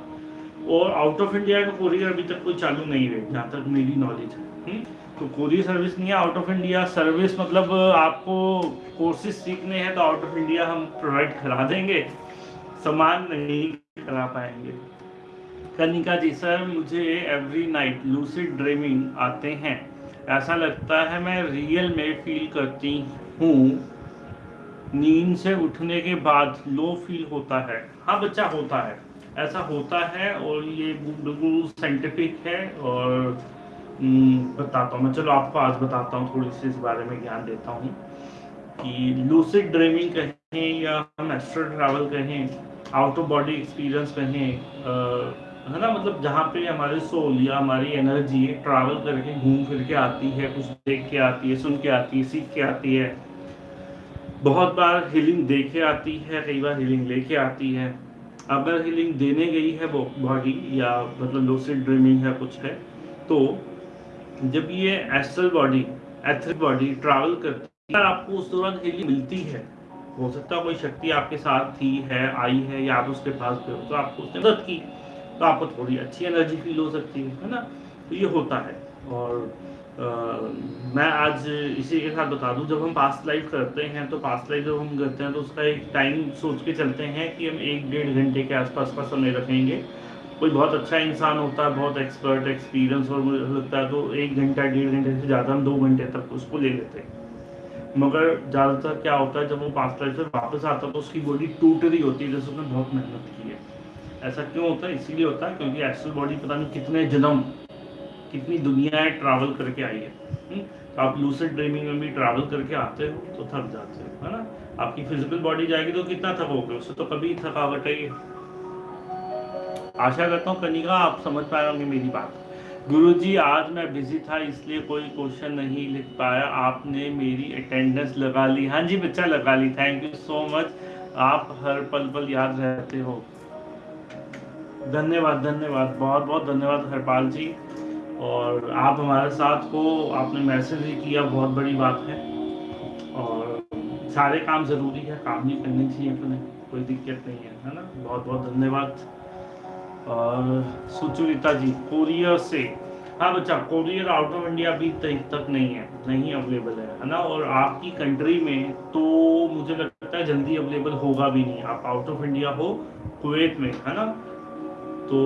और आउट ऑफ़ इंडिया का कोरियर अभी तक कोई चालू नहीं है जहाँ तक मेरी नॉलेज है। हम्म? तो कोरियर सर्विस नहीं है आउट ऑफ़ इंडिया सर्विस मतलब आपको कोर्सेज सीखने हैं तो आउट ऑफ़ इंडिया हम प्रोवाइड करा देंगे। सामान नहीं करा पाएँगे। कनिका जी सर मुझे एवरी नाइट लूसिड ड्रीमिंग आते हैं। ऐसा लगता है मैं रियल में फील करती हूँ। नींद से उठने के बाद लो फील होता है। हाँ बच्चा होता है। ऐसा होता है और ये बिल्कुल साइंटिफिक है और हम्म, बताता हूँ। मैं चलो आपको आज बताता हूँ थोड़ी सी इस बारे में ज्ञान देता हूँ कि लूसिड ड्रीमिंग कहें या हम एस्ट्रो ट्रैवल कहें आउट ऑफ़ बॉडी एक्सपीरियंस कहें है ना मतलब जहाँ पे हमारे सोल या हमारी एनर्जी ट्रैवल करके घूम फिर के आती है, कुछ देख के आती है, सुन के आती है, सीख के आती है। बहुत बार हीलिंग देख के आती है, कई बार हीलिंग लेके आती है। अगर हीलिंग देने गई है वो बॉडी या मतलब लूसिड ड्रीमिंग है, कुछ है तो जब ये astral body etheric body travel करती है, आपको उस दौरान हीलिंग मिलती है। हो सकता है कोई शक्ति आपके साथ थी, है, आई है या आप उसके पास हो तो आपको उसने मदद की। तो आपको थोड़ी अच्छी एनर्जी फील हो सकती है है ना? तो ये होता है। और आ, मैं आज इसी के साथ बता दूँ जब हम पास्ट लाइफ करते हैं तो पास्ट लाइफ जब हम करते हैं तो उसका एक टाइम सोच के चलते हैं कि हम एक डेढ़ घंटे के आसपास का समय रखेंगे। कोई बहुत अच्छा इंसान होता है बहुत एक्सपर्ट एक्सपीरियंस और मुझे लगता है तो एक घंटा डेढ़ घंटे से ज़्यादा हम दो घंटे तक उसको ले लेते हैं। मगर ज़्यादातर क्या होता है जब वो पास्ट लाइफ से वापस आता है तो उसकी बॉडी टूट रही होती है जैसे उसने बहुत मेहनत की है। ऐसा क्यों होता है? इसीलिए होता है क्योंकि एस्ट्रल बॉडी पता नहीं कितने जन्म, कितनी दुनियाएँ ट्रैवल करके आई है। हम्म? तो आप लूसिड ड्रीमिंग में भी ट्रैवल करके आते हो तो थक जाते हो, है ना? आपकी फ़िज़िकल बॉडी जाएगी तो कितना थकोगे? उससे तो कभी थकावट है आशा करता हूँ कनिका आप समझ पाए होंगे मेरी बात। गुरु जी आज मैं बिज़ी था, इसलिए कोई क्वेश्चन नहीं लिख पाया। आपने मेरी अटेंडेंस लगा ली। हाँ जी, बच्चा लगा ली। थैंक यू सो मच आप हर पल पल याद रहते हो। धन्यवाद धन्यवाद, बहुत बहुत धन्यवाद हरपाल जी। और आप हमारे साथ को आपने मैसेज भी किया, बहुत बड़ी बात है। और सारे काम ज़रूरी है, काम नहीं करने चाहिए अपने, कोई दिक्कत नहीं है है ना? बहुत बहुत धन्यवाद। और सुचरिता जी कोरियर से। हाँ बच्चा कोरियर आउट ऑफ़ इंडिया अभी तक नहीं है, नहीं अवेलेबल है है ना? और आपकी कंट्री में तो मुझे लगता है जल्दी अवेलेबल होगा भी नहीं। आप आउट ऑफ़ इंडिया हो कुवैत में, है ना? तो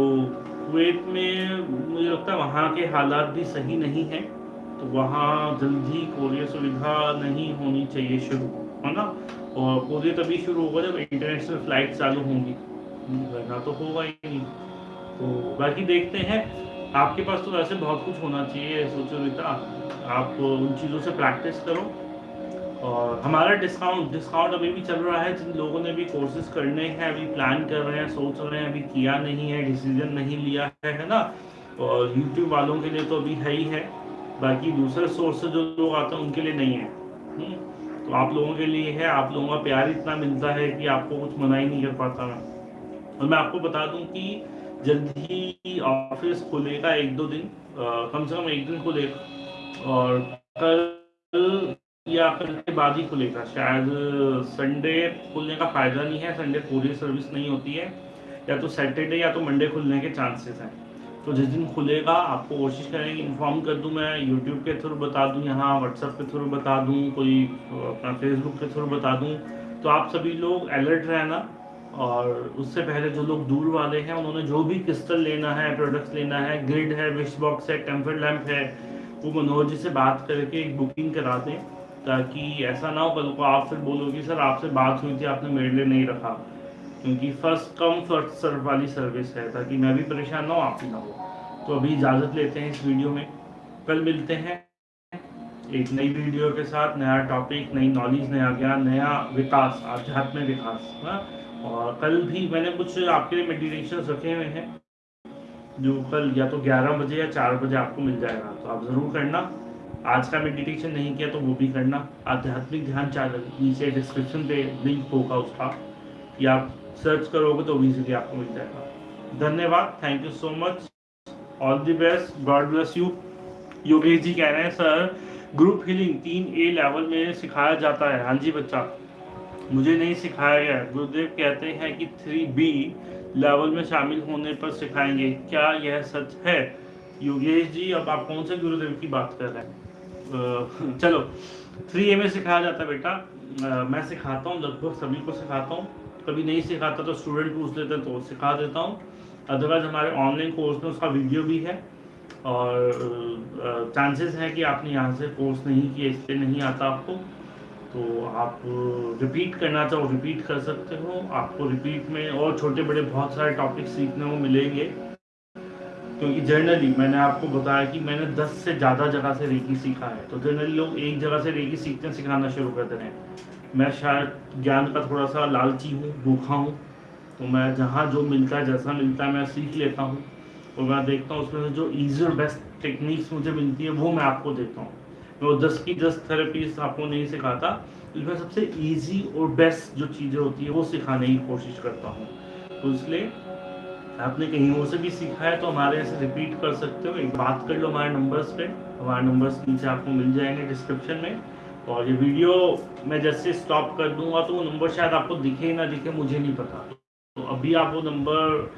कुवैत में मुझे लगता है वहाँ के हालात भी सही नहीं हैं तो वहाँ जल्दी कोरियर सुविधा नहीं होनी चाहिए शुरू, है ना? और कोरियर तभी शुरू होगा जब इंटरनेशनल फ़्लाइट चालू होंगी। वरना तो होगा ही नहीं। तो बाकी देखते हैं। आपके पास तो वैसे बहुत कुछ होना चाहिए सुचरिता आप उन चीज़ों से प्रैक्टिस करो। और हमारा डिस्काउंट डिस्काउंट अभी भी चल रहा है जिन लोगों ने भी कोर्सेज करने हैं अभी प्लान कर रहे हैं सोच रहे हैं अभी किया नहीं है डिसीज़न नहीं लिया है है ना? और यूट्यूब वालों के लिए तो अभी है ही है बाकी दूसरे सोर्स से जो लोग आते हैं उनके लिए नहीं है। हम्म, तो आप लोगों के लिए है आप लोगों का प्यार इतना मिलता है कि आपको कुछ मना ही नहीं कर पाता। मैं और मैं आपको बता दूँ कि जल्द ही ऑफ़िस खुलेगा एक दो दिन आ, कम से कम एक दिन खुलेगा। और कल या ही खुलेगा। शायद संडे खुलने का फ़ायदा नहीं है संडे पूरी सर्विस नहीं होती है। या तो सैटरडे या तो मंडे खुलने के चांसेस हैं। तो जिस दिन खुलेगा, आपको कोशिश करेंगे इन्फॉर्म कर दूँ मैं यूट्यूब के थ्रू बता दूँ, यहाँ व्हाट्सएप के थ्रू बता दूँ, कोई अपना फेसबुक के थ्रू बता दूँ। तो आप सभी लोग अलर्ट रहना और उससे पहले जो लोग दूर वाले हैं, उन्होंने जो भी क्रिस्टल लेना है प्रोडक्ट्स लेना है ग्रिड है विश बॉक्स है टेम्पर लैम्प है, वो मनोहर जी से बात करके एक बुकिंग करा दें। ताकि ऐसा ना हो कल को आप फिर बोलोगे, सर, आपसे बात हुई थी, आपने मेरे लिए नहीं रखा। क्योंकि फ़र्स्ट कम फ़र्स्ट सर्व वाली सर्विस है, ताकि मैं भी परेशान ना हो, आप भी ना हो। तो अभी इजाज़त लेते हैं इस वीडियो में। कल मिलते हैं एक नई वीडियो के साथ, नया टॉपिक नई नॉलेज नया ज्ञान, नया विकास, आध्यात्मिक विकास हाँ और कल भी मैंने कुछ आपके लिए मेडिटेशन रखे हुए हैं, जो कल या तो 11 बजे या 4 बजे आपको मिल जाएगा। तो आप ज़रूर करना। आज का मेडिटेशन नहीं किया तो वो भी करना। आध्यात्मिक ध्यान चैनल नीचे डिस्क्रिप्शन पे लिंक होगा उसका। या आप सर्च करोगे तो इजीली आपको मिल जाएगा। धन्यवाद thank you so much all the best God bless you Yogesh ji कह रहे हैं सर ग्रुप हीलिंग तीन ए लेवल में सिखाया जाता है। हाँ जी बच्चा। मुझे नहीं सिखाया गया। गुरुदेव कहते हैं कि थ्री बी लेवल में शामिल होने पर सिखाएँगे। क्या यह सच है? योगेश जी, अब आप कौन से गुरुदेव की बात कर रहे हैं? चलो थ्री ए में सिखाया जाता है बेटा। मैं सिखाता हूँ, लगभग सभी को सिखाता हूँ। कभी नहीं सिखाता तो स्टूडेंट पूछ लेते हैं तो सिखा देता हूँ। अदरवाइज़ हमारे ऑनलाइन कोर्स में उसका वीडियो भी है। और चांसेस है कि आपने यहाँ से कोर्स नहीं किया, इसलिए नहीं आता आपको। तो आप रिपीट करना चाहो रिपीट कर सकते हो। आपको रिपीट में और छोटे बड़े बहुत सारे टॉपिक सीखने को मिलेंगे। क्योंकि जनरली मैंने आपको बताया कि मैंने 10 से ज़्यादा जगह से रेकी सीखा है। तो जनरली लोग एक जगह से रेकी सीखते हैं, सिखाना शुरू करते रहे हैं। मैं शायद ज्ञान का थोड़ा सा लालची हूँ, भूखा हूँ। तो मैं जहाँ जो मिलता है, जैसा मिलता है, मैं सीख लेता हूँ। और मैं देखता हूँ उसमें से जो ईजी और बेस्ट टेक्निक्स मुझे मिलती है, वो मैं आपको देता हूँ। मैं वो दस की दस थेरेपीज आपको नहीं सिखाता इसमें सबसे ईजी और बेस्ट जो चीज़ें होती है, वो सिखाने की कोशिश करता हूँ। तो इसलिए आपने कहीं और से भी सीखा है तो हमारे से रिपीट कर सकते हो। एक बात कर लो हमारे नंबर्स पे। हमारे नंबर्स नीचे आपको मिल जाएँगे डिस्क्रिप्शन में। और ये वीडियो मैं जैसे स्टॉप कर दूँगा तो वो नंबर शायद आपको दिखे ना दिखे, मुझे नहीं पता। तो अभी आप वो नंबर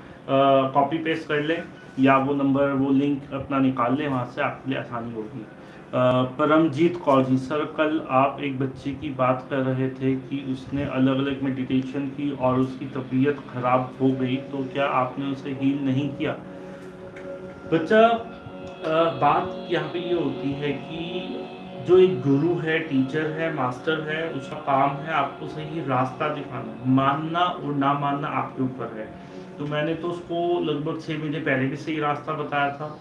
कॉपी पेस्ट कर लें या वो नंबर वो लिंक अपना निकाल लें, वहाँ से आपके लिए आसानी होगी। परमजीत कौर जी। सर, कल आप एक बच्चे की बात कर रहे थे कि उसने अलग अलग मेडिटेशन की और उसकी तबीयत खराब हो गई तो क्या आपने उसे हील नहीं किया? बच्चा बात यहाँ पे ये होती है कि जो एक गुरु है टीचर है मास्टर है, उसका काम है आपको सही रास्ता दिखाना, मानना और ना मानना आपके ऊपर है। तो मैंने तो उसको लगभग छः महीने पहले भी सही रास्ता बताया था।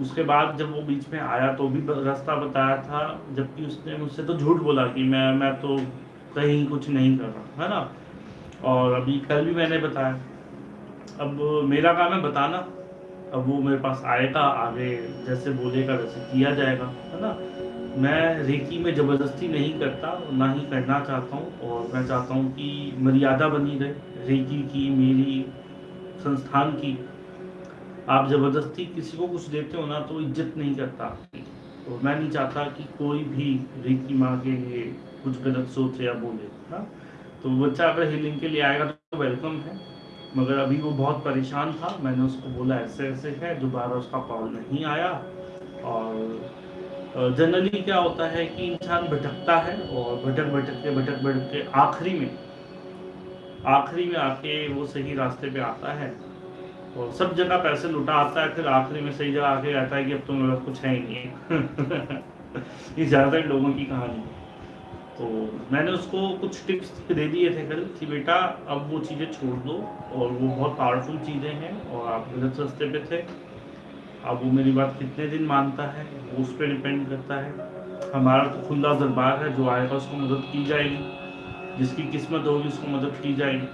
उसके बाद जब वो बीच में आया तो भी रास्ता बताया था, जबकि उसने मुझसे तो झूठ बोला कि मैं मैं तो कहीं कुछ नहीं कर रहा, है ना? और अभी कल भी मैंने बताया। अब मेरा काम है बताना। अब वो मेरे पास आएगा, आगे जैसे बोलेगा, वैसे किया जाएगा, है ना? मैं रेकी में ज़बरदस्ती नहीं करता, ना ही करना चाहता हूँ, और मैं चाहता हूँ कि मर्यादा बनी रहे, रेकी की, मेरी संस्थान की। आप ज़बरदस्ती किसी को कुछ देते हो ना तो इज़्ज़त नहीं करता तो मैं नहीं चाहता कि कोई भी रिकी माँ के ये कुछ गलत सोचे या बोले हाँ? तो बच्चा अगर हीलिंग के लिए आएगा तो वेलकम है। मगर अभी वो बहुत परेशान था, मैंने उसको बोला, ऐसे ऐसे है। दोबारा उसका कॉल नहीं आया। और जनरली क्या होता है कि इंसान भटकता है और भटक भटक के भटक भटक के आखिरी में आखिरी में आके वो सही रास्ते पे आता है। और सब जगह पैसे लुटा आता है, फिर आखिरी में सही जगह आके रहता है कि अब तो मेरे कुछ है ही नहीं। है ये ज़्यादातर लोगों की कहानी है। तो मैंने उसको कुछ टिप्स दे दिए थे कल कि बेटा, अब वो चीज़ें छोड़ दो और वो बहुत पावरफुल चीज़ें हैं और आप गलत सस्ते पे थे। अब वो मेरी बात कितने दिन मानता है, वो उस पर डिपेंड करता है। हमारा तो खुला दरबार है, जो आएगा उसको मदद की जाएगी। जिसकी किस्मत होगी उसको मदद की जाएगी,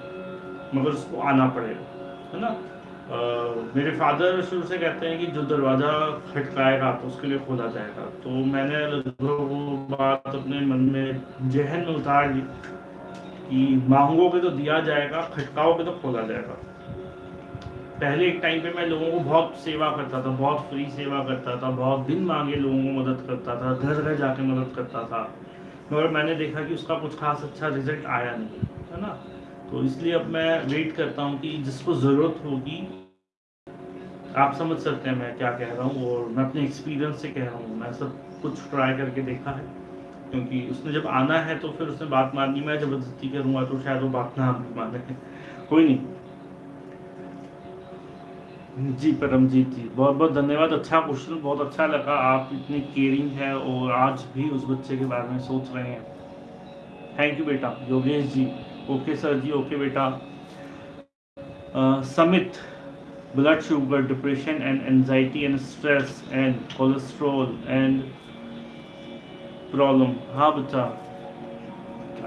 मगर उसको आना पड़ेगा, है ना? मेरे फादर शुरू से कहते हैं कि जो दरवाज़ा खटकाएगा तो उसके लिए खोला जाएगा। तो मैंने वो बात अपने मन में जहन में उतार ली कि मांगोगे तो दिया जाएगा खटकाओगे तो खोला जाएगा। पहले एक टाइम पे मैं लोगों को बहुत सेवा करता था, बहुत फ्री सेवा करता था, बहुत दिन मांगे लोगों को मदद करता था, घर घर जाके मदद करता था। मगर मैंने देखा कि उसका कुछ खास अच्छा रिज़ल्ट आया नहीं, है ना? तो इसलिए अब मैं वेट करता हूँ कि जिसको ज़रूरत होगी, आप समझ सकते हैं मैं क्या कह रहा हूँ और मैं अपने एक्सपीरियंस से कह रहा हूँ। मैं सब कुछ ट्राई करके देखा है, क्योंकि उसने जब आना है तो फिर उसने बात माननी मैं ज़बरदस्ती करूँगा तो शायद वो बात ना भी माने। कोई नहीं। जी, परमजीत जी, बहुत बहुत धन्यवाद। अच्छा क्वेश्चन बहुत अच्छा लगा। आप इतनी केयरिंग है और आज भी उस बच्चे के बारे में सोच रहे हैं। थैंक यू बेटा, योगेश जी। ओके सर जी, ओके बेटा। Samit blood sugar depression and anxiety and stress and cholesterol and problem हाँ बच्चा,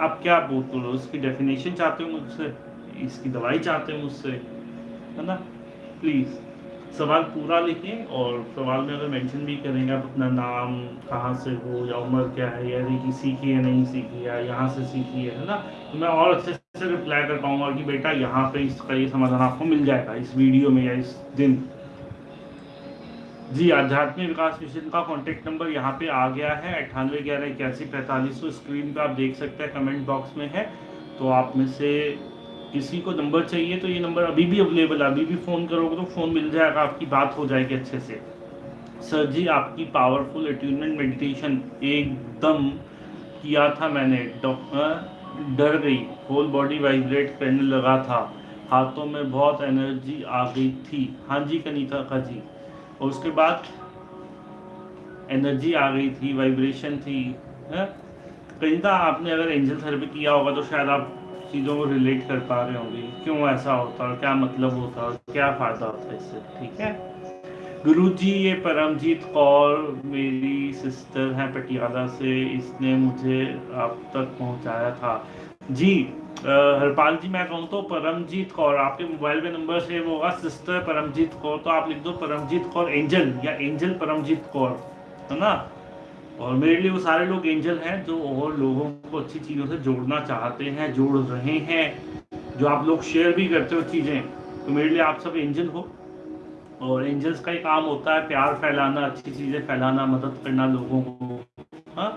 आप क्या बोलते हो? उसकी डेफिनेशन चाहते हो मुझसे? इसकी दवाई चाहते हो मुझसे? है ना? प्लीज़ सवाल पूरा लिखें और सवाल में अगर मेंशन भी करेंगे, आप अपना नाम, कहाँ से हो, या उम्र क्या है, या की सीखी है नहीं सीखी है यहाँ से सीखी है ना? तो मैं और अच्छे से रिप्लाई कर पाऊँगा कि बेटा यहाँ पे इसका ये समाधान आपको मिल जाएगा इस वीडियो में या इस दिन। जी, आध्यात्मिक विकास मिशन का कॉन्टेक्ट नंबर यहाँ पे आ गया है, अट्ठानवे ग्यारह इक्यासी पैंतालीस। सौ स्क्रीन पे आप देख सकते हैं कमेंट बॉक्स में है। तो आप में से किसी को नंबर चाहिए तो ये नंबर अभी भी अवेलेबल है। अभी भी फ़ोन करोगे तो फ़ोन मिल जाएगा, आपकी बात हो जाएगी अच्छे से। सर जी, आपकी पावरफुल अट्यूनमेंट मेडिटेशन एकदम किया था मैंने। डर गई। होल बॉडी वाइब्रेट करने लगा था। हाथों में बहुत एनर्जी आ गई थी। हाँ जी कनीता का जी। और उसके बाद एनर्जी आ गई थी वाइब्रेशन थी, है? कनीता आपने अगर एंजल थेरेपी किया होगा तो शायद आप चीज़ों को रिलेट कर पा रहे होंगे। क्यों ऐसा होता है क्या मतलब होता है क्या फ़ायदा होता है इससे? ठीक है? गुरु जी ये परमजीत कौर मेरी सिस्टर है पटियाला से, इसने मुझे आप तक पहुँचाया था। जी हरपाल जी, मैं कहूँ तो परमजीत कौर, आपके मोबाइल में नंबर सेव होगा। सिस्टर परमजीत कौर तो आप लिख दो परमजीत कौर एंजल या एंजल परमजीत कौर, है ना? और मेरे लिए वो सारे लोग एंजल हैं जो और लोगों को अच्छी चीज़ों से जोड़ना चाहते हैं जोड़ रहे हैं जो आप लोग शेयर भी करते हो चीज़ें। तो मेरे लिए आप सब एंजल हो। और एंजल्स का ही काम होता है प्यार फैलाना अच्छी चीज़ें फैलाना मदद करना लोगों को। हाँ?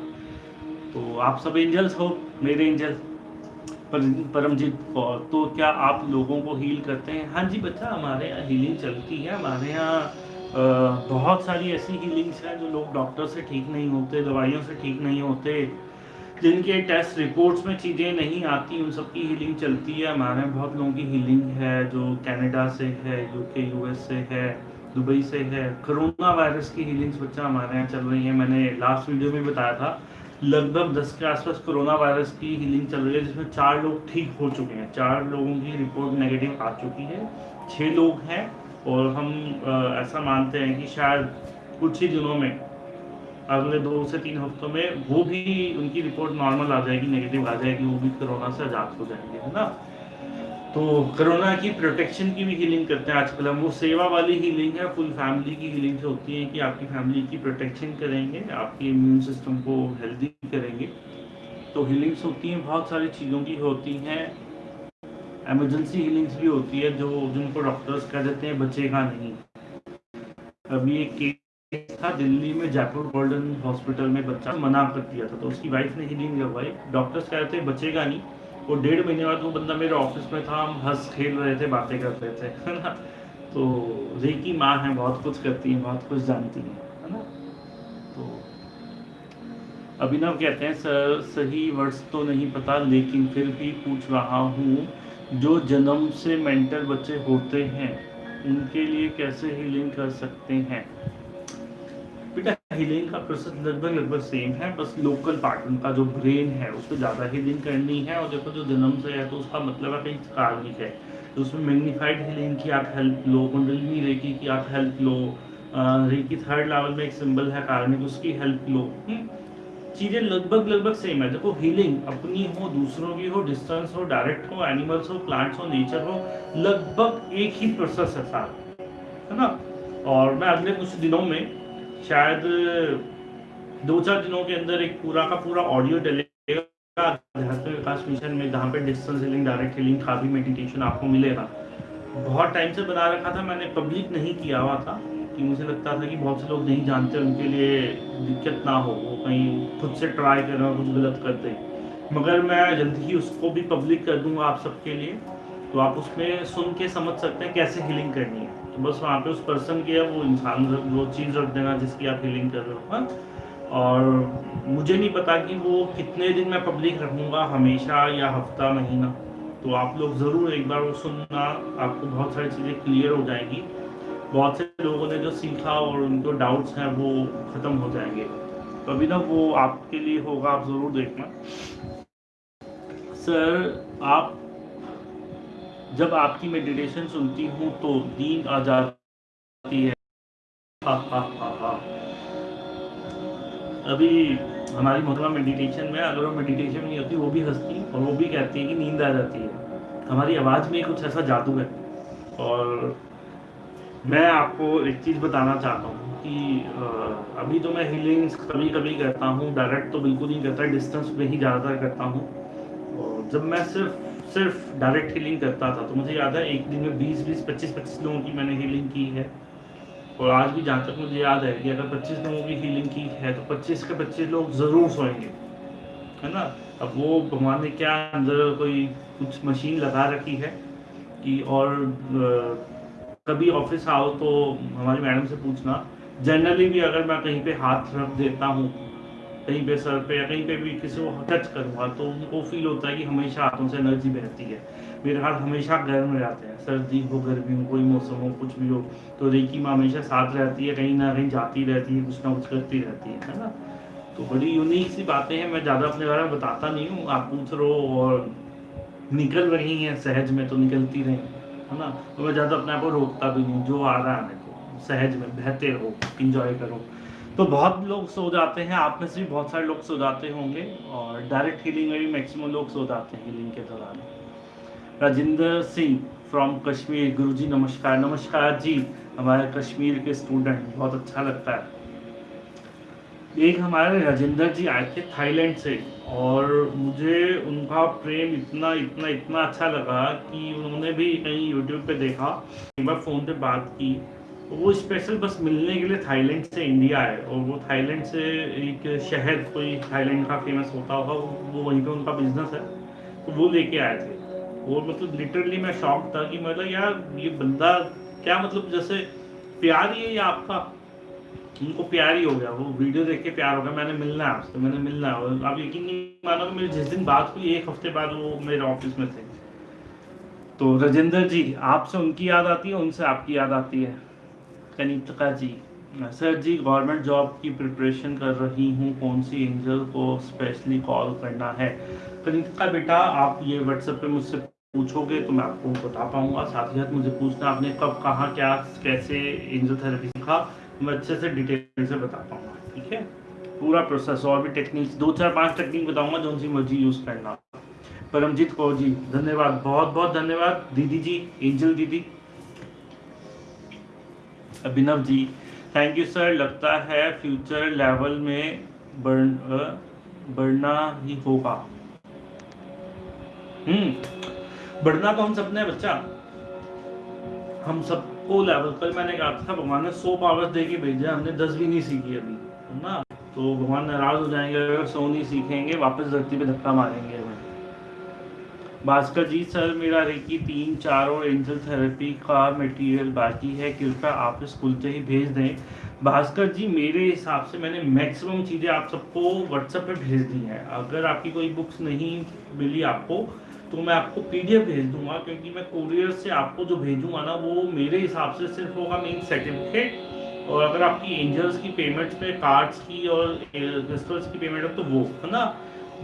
तो आप सब एंजल्स हो मेरे एंजल। पर, परमजीत कौर तो क्या आप लोगों को हील करते हैं? हाँ जी बच्चा हमारे यहाँ हीलिंग चलती है हमारे यहाँ बहुत सारी ऐसी हीलिंग्स हैं जो लोग डॉक्टर से ठीक नहीं होते, दवाइयों से ठीक नहीं होते, जिनके टेस्ट रिपोर्ट्स में चीज़ें नहीं आती, उन सबकी हीलिंग चलती है। हमारे बहुत लोगों की हीलिंग है, जो कनाडा से है यूके यूएस से है, दुबई से है। कोरोना वायरस की हीलिंग्स बच्चा हमारे यहाँ चल रही है। मैंने लास्ट वीडियो में बताया था, लगभग दस के आसपास कोरोना वायरस की हीलिंग चल रही है, जिसमें चार लोग ठीक हो चुके हैं। चार लोगों की रिपोर्ट नेगेटिव आ चुकी है। छः लोग हैं। और हम ऐसा मानते हैं कि शायद कुछ ही दिनों में, अगले दो से तीन हफ्तों में वो भी उनकी रिपोर्ट नॉर्मल आ जाएगी नेगेटिव आ जाएगी, वो भी कोरोना से आज़ाद हो जाएँगे, है ना? तो कोरोना की प्रोटेक्शन की भी हीलिंग करते हैं आजकल हम। वो सेवा वाली हीलिंग है फुल फैमिली की हीलिंग से होती है कि आपकी फैमिली की प्रोटेक्शन करेंगे, आपके इम्यून सिस्टम को हेल्दी करेंगे। तो हीलिंग्स होती हैं, बहुत सारी चीज़ों की होती हैं। एमरजेंसी हीलिंग्स भी होती है जो जिनको डॉक्टर्स कह देते हैं बचेगा नहीं? अभी एक केस था दिल्ली में, जयपुर गोल्डन हॉस्पिटल में बच्चा मना कर दिया था तो उसकी वाइफ ने हीलिंग लगवाई। डॉक्टर्स कह रहे थे बचेगा नहीं? वो डेढ़ महीने बाद वो बंदा मेरे ऑफ़िस में था, हम हंस खेल रहे थे, बातें कर रहे थे, है ना? तो रेकी माँ है, बहुत कुछ करती है, बहुत कुछ जानती है ना? तो अभिनव कहते हैं, सर, सही वर्ड्स तो नहीं पता, लेकिन फिर भी पूछ रहा हूँ जो जन्म से मेंटल बच्चे होते हैं, उनके लिए कैसे हीलिंग कर सकते हैं बेटा हीलिंग का प्रोसेस लगभग लगभग सेम है, बस लोकल पार्ट उनका जो ब्रेन है उस पर ज़्यादा हीलिंग करनी है और देखो जो जन्म से है तो उसका मतलब है कहीं कार्मिक है तो उसमें मैग्नीफाइड हीलिंग की आप हेल्प लो कुंडलिनी रेकी की आप हेल्प लो रेकी थर्ड लेवल में एक सिंबल है, कार्मिक, उसकी हेल्प लो हम्म? चीज़ें लगभग लगभग सेम है। देखो हीलिंग अपनी हो, दूसरों की हो डिस्टेंस हो डायरेक्ट हो एनिमल्स हो प्लांट्स हो नेचर हो, लगभग एक ही प्रोसेस है सारा। है ना? और मैं अगले कुछ दिनों में शायद दो चार दिनों के अंदर एक पूरा का पूरा ऑडियो डलेगा विकास मिशन में, जहाँ पे डिस्टेंस हीलिंग डायरेक्ट हीलिंग का भी मेडिटेशन आपको मिलेगा। बहुत टाइम से बना रखा था, मैंने पब्लिक नहीं किया हुआ था। कि मुझे लगता था कि बहुत से लोग नहीं जानते उनके लिए दिक्कत ना हो, वो कहीं खुद से ट्राई करना कुछ गलत कर करते मगर मैं जल्दी ही उसको भी पब्लिक कर दूँगा आप सबके लिए तो आप उसमें सुन के समझ सकते हैं कैसे हीलिंग करनी है। तो बस वहाँ पे उस पर्सन की है वो इंसान वो चीज़ रख देना जिसकी आप हीलिंग कर रहे हो हाँ? और मुझे नहीं पता कि वो कितने दिन मैं पब्लिक रखूँगा, हमेशा या हफ़्ता, महीना। तो आप लोग ज़रूर एक बार वो सुनना, आपको बहुत सारी चीज़ें क्लियर हो जाएँगी। बहुत से लोगों ने जो सीखा और उनको डाउट्स हैं वो ख़त्म हो जाएँगे। तो अभी ना वो आपके लिए होगा, आप ज़रूर देखना। सर आप, जब आपकी मेडिटेशन सुनती हूँ तो नींद आ जाती है। हा हा हा हा। अभी हमारी मोहतरमा मेडिटेशन में अगर वो मेडिटेशन नहीं होती, वो भी हंसती और वो भी कहती है कि नींद आ जाती है। हमारी आवाज़ में कुछ ऐसा जादू है और मैं आपको एक चीज़ बताना चाहता हूँ कि अभी तो मैं हीलिंग्स कभी कभी करता हूँ डायरेक्ट तो बिल्कुल नहीं करता डिस्टेंस में ही ज़्यादातर करता हूँ। और जब मैं सिर्फ़ सिर्फ़ डायरेक्ट हीलिंग करता था तो मुझे याद है एक दिन में बीस बीस, पच्चीस पच्चीस लोगों की मैंने हीलिंग की है। और आज भी जहाँ तक मुझे याद है कि अगर पच्चीस लोगों की हीलिंग की है तो पच्चीस के पच्चीस लोग ज़रूर सोएँगे। है ना? अब वो भगवान ने क्या अंदर कोई कुछ मशीन लगा रखी है कि और कभी ऑफ़िस आओ तो हमारी मैडम से पूछना। जनरली भी अगर मैं कहीं पे हाथ रख देता हूँ, कहीं पे सर पे या कहीं पे भी किसी को टच करूँगा तो उनको फील होता है कि हमेशा हाथों से एनर्जी बहती है। मेरे हाथ हमेशा गर्म रहते हैं। सर्दी हो, गर्मी हो, कोई मौसम हो, कुछ भी हो तो रेकी माँ हमेशा साथ रहती है, कहीं ना कहीं जाती रहती है, कुछ ना कुछ करती रहती है है ना? तो बड़ी यूनिक सी बातें हैं, मैं ज़्यादा अपने बारे में बताता नहीं हूँ। आप पूछ रहे और निकल रही हैं, सहज में तो निकलती रही। है ना? तो मैं ज़्यादा अपने आप को रोकता भी नहीं जो आ रहा है मेरे को। सहज में, बहते रहो इंजॉय करो। तो बहुत लोग सो जाते हैं, आप में से भी बहुत सारे लोग सो जाते होंगे, और डायरेक्ट हीलिंग में भी मैक्सिमम लोग सो जाते हैं हीलिंग के दौरान। राजेंद्र सिंह फ्रॉम कश्मीर, गुरुजी नमस्कार। नमस्कार जी, हमारे कश्मीर के स्टूडेंट बहुत अच्छा लगता है। एक हमारे राजेंद्र जी आए थे थाईलैंड से और मुझे उनका प्रेम इतना इतना इतना अच्छा लगा कि उन्होंने भी कहीं यूट्यूब पे देखा, एक बार फ़ोन पे बात की। तो वो स्पेशल बस मिलने के लिए थाईलैंड से इंडिया आए और वो थाईलैंड से एक शहर, कोई थाईलैंड का फ़ेमस होता होगा, वो वहीं पे उनका बिज़नेस है। तो वो लेके आए थे। और मतलब लिटरली मैं शॉक था कि मतलब यार, ये बंदा क्या मतलब जैसे प्यार ही है आपका। उनको प्यार ही हो गया, वो वीडियो देख के प्यार हो गया, मैंने मिलना है आपसे, मैंने मिलना है। आप यकीन नहीं मानो मेरी जिस दिन बात हुई, एक हफ़्ते बाद वो मेरे ऑफ़िस में थे। तो राजेंद्र जी, आपसे उनकी याद आती है, उनसे आपकी याद आती है? कनिका जी, सर जी गवर्नमेंट जॉब की प्रिपरेशन कर रही हूँ, कौन सी एंजल को स्पेशली कॉल करना है? कनिका बेटा, आप ये व्हाट्सएप पे मुझसे पूछोगे तो मैं आपको बता पाऊँगा, साथ ही साथ मुझे पूछना आपने कब कहाँ, क्या, कैसे एंजल थेरेपी सीखा? मैं अच्छे से डिटेल से बता पाऊँगा ठीक है? पूरा प्रोसेस और भी टेक्निक्स दो चार पाँच टेक्निक बताऊँगा जो सी मर्ज़ी यूज़ करना। परमजीत कौर जी, धन्यवाद, बहुत बहुत धन्यवाद। दीदी जी, एंजल दीदी, Abhinav ji thank you sir लगता है फ्यूचर लेवल में बढ़ बढ़ना ही होगा। हम्म बढ़ना तो हम सबने बच्चा। हम सबको लेवल पर मैंने कहा था, भगवान ने सौ पावर्स दे के भेजा, हमने दस भी नहीं सीखी अभी ना? तो भगवान नाराज़ हो जाएँगे, अगर सौ नहीं सीखेंगे, वापस धरती पे धक्का मारेंगे हमें। भास्कर जी, सर, मेरा रेकी तीन, चार और एंजल थेरेपी का मटेरियल बाकी है, कृपया आप स्कूल से ही भेज दें। भास्कर जी, मेरे हिसाब से मैंने मैक्सिमम चीज़ें आप सबको व्हाट्सएप पे भेज दी हैं। अगर आपकी कोई बुक्स नहीं मिली आपको तो मैं आपको पीडीएफ भेज दूँगा, क्योंकि मैं कोरियर से आपको जो भेजूँगा ना, वो मेरे हिसाब से सिर्फ़ होगा मेन सर्टिफिकेट और अगर आपकी एंजल्स की पेमेंट्स पे कार्ड्स की और क्रिस्टल्स की पेमेंट है तो वो, है ना?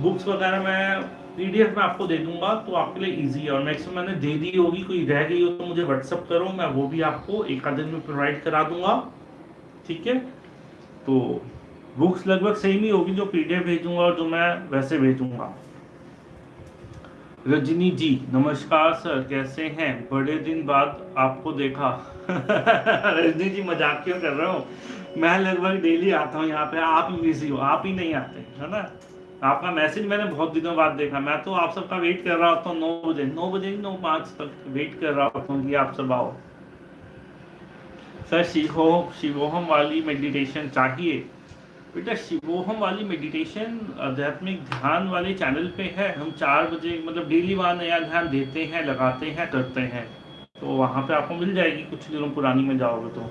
बुक्स वगैरह मैं पीडीएफ में आपको दे दूँगा तो आपके लिए इजी है। और मैक्सिमम मैंने दे दी होगी, कोई रह गई हो तो मुझे व्हाट्सअप करो, मैं वो भी आपको एक आध दिन में प्रोवाइड करा दूँगा, ठीक है? तो बुक्स लगभग सेम ही होगी जो पीडीएफ भेजूँगा और जो मैं वैसे भेजूँगा। रजनी जी, नमस्कार सर, कैसे हैं? बड़े दिन बाद आपको देखा। रजनी जी, मज़ाक क्यों कर रहा हूँ? मैं लगभग डेली आता हूँ यहाँ पे, आप ही बिज़ी हो, आप ही नहीं आते, है ना? आपका मैसेज मैंने बहुत दिनों बाद देखा। मैं तो आप सबका वेट कर रहा होता हूँ नौ बजे नौ बजे नौ पाँच तक वेट कर रहा होता हूँ कि आप सब आओ। सर, शिवो शिवोहम वाली मेडिटेशन चाहिए। बेटा, शिवोहम वाली मेडिटेशन आध्यात्मिक ध्यान वाले चैनल पे है। हम चार बजे मतलब डेली वहाँ नया ध्यान देते हैं, लगाते हैं, करते हैं। तो वहाँ पे आपको मिल जाएगी। कुछ दिनों पुरानी में जाओगे तो।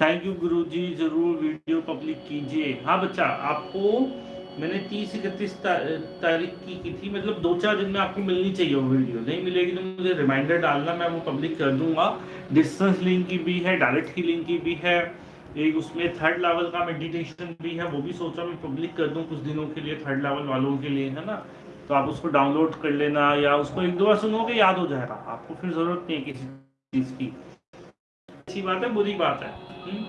थैंक यू गुरु जी ज़रूर वीडियो पब्लिक कीजिए। हाँ बच्चा, आपको मैंने तीस इकतीस तारीख की की थी। मतलब दो चार दिन में आपको मिलनी चाहिए वो वीडियो नहीं मिलेगी तो मुझे रिमाइंडर डालना, मैं वो पब्लिक कर दूँगा। डिस्टेंस लिंक की भी है डायरेक्ट की लिंक की भी है। एक उसमें थर्ड लेवल का मेडिटेशन भी है, वो भी सोचा मैं पब्लिक कर दूँ कुछ दिनों के लिए थर्ड लेवल वालों के लिए, है ना? तो आप उसको डाउनलोड कर लेना या उसको एक दो बार सुनोगे याद हो जाएगा। आपको फिर ज़रूरत नहीं है किसी चीज़ की। अच्छी बात है, बुरी बात है? हम्म?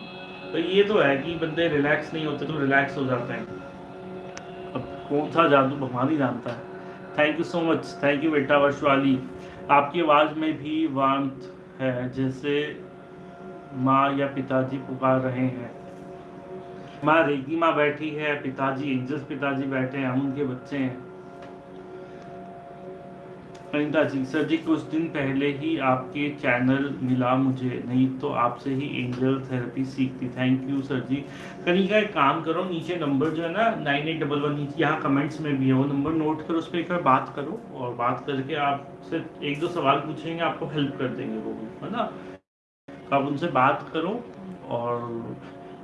तो ये तो है कि बंदे रिलैक्स नहीं होते तो रिलैक्स हो जाते हैं। अब कौन सा जादू? भगवान ही जानता है। Thank you so much thank you बेटा वर्षवाली। आपकी आवाज़ में भी वांत है, जैसे माँ या पिताजी पुकार रहे हैं। माँ रेगी माँ बैठी है, पिताजी, एंजल्स पिताजी बैठे हैं, हम उनके बच्चे हैं। अनिता जी, सर जी, कुछ दिन पहले ही आपके चैनल मिला मुझे, नहीं तो आपसे ही एंजल थेरेपी सीखती। थैंक यू सर जी। कनिका एक काम करो, नीचे नंबर जो है ना, नाइन एट डबल वन, नीचे यहाँ कमेंट्स में भी है, वो नंबर नोट करो, उस पर एक बार बात करो और बात करके आप आपसे एक दो सवाल पूछेंगे, आपको हेल्प कर देंगे वो है ना? आप उनसे बात करो और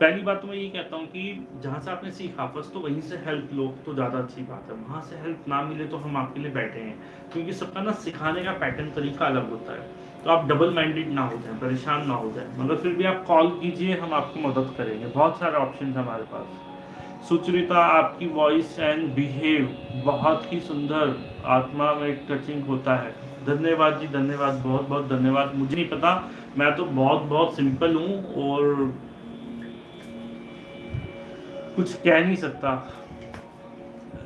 पहली बात तो मैं ये कहता हूँ कि जहाँ से आपने सीखा, फ़र्स्ट तो वहीं से हेल्प लो तो ज़्यादा अच्छी बात है। वहाँ से हेल्प ना मिले तो हम आपके लिए बैठे हैं, क्योंकि सबका ना सिखाने का पैटर्न तरीका अलग होता है। तो आप डबल माइंडेड ना हो जाए, परेशान ना हो जाए, मगर फिर भी आप कॉल कीजिए, हम आपकी मदद करेंगे। बहुत सारे ऑप्शन हमारे पास। सुचरिता, आपकी वॉइस एंड बिहेव बहुत ही सुंदर आत्मा में टचिंग होता है। धन्यवाद जी, धन्यवाद, बहुत बहुत धन्यवाद। मुझे नहीं पता, मैं तो बहुत बहुत सिंपल हूँ और कुछ कह नहीं सकता।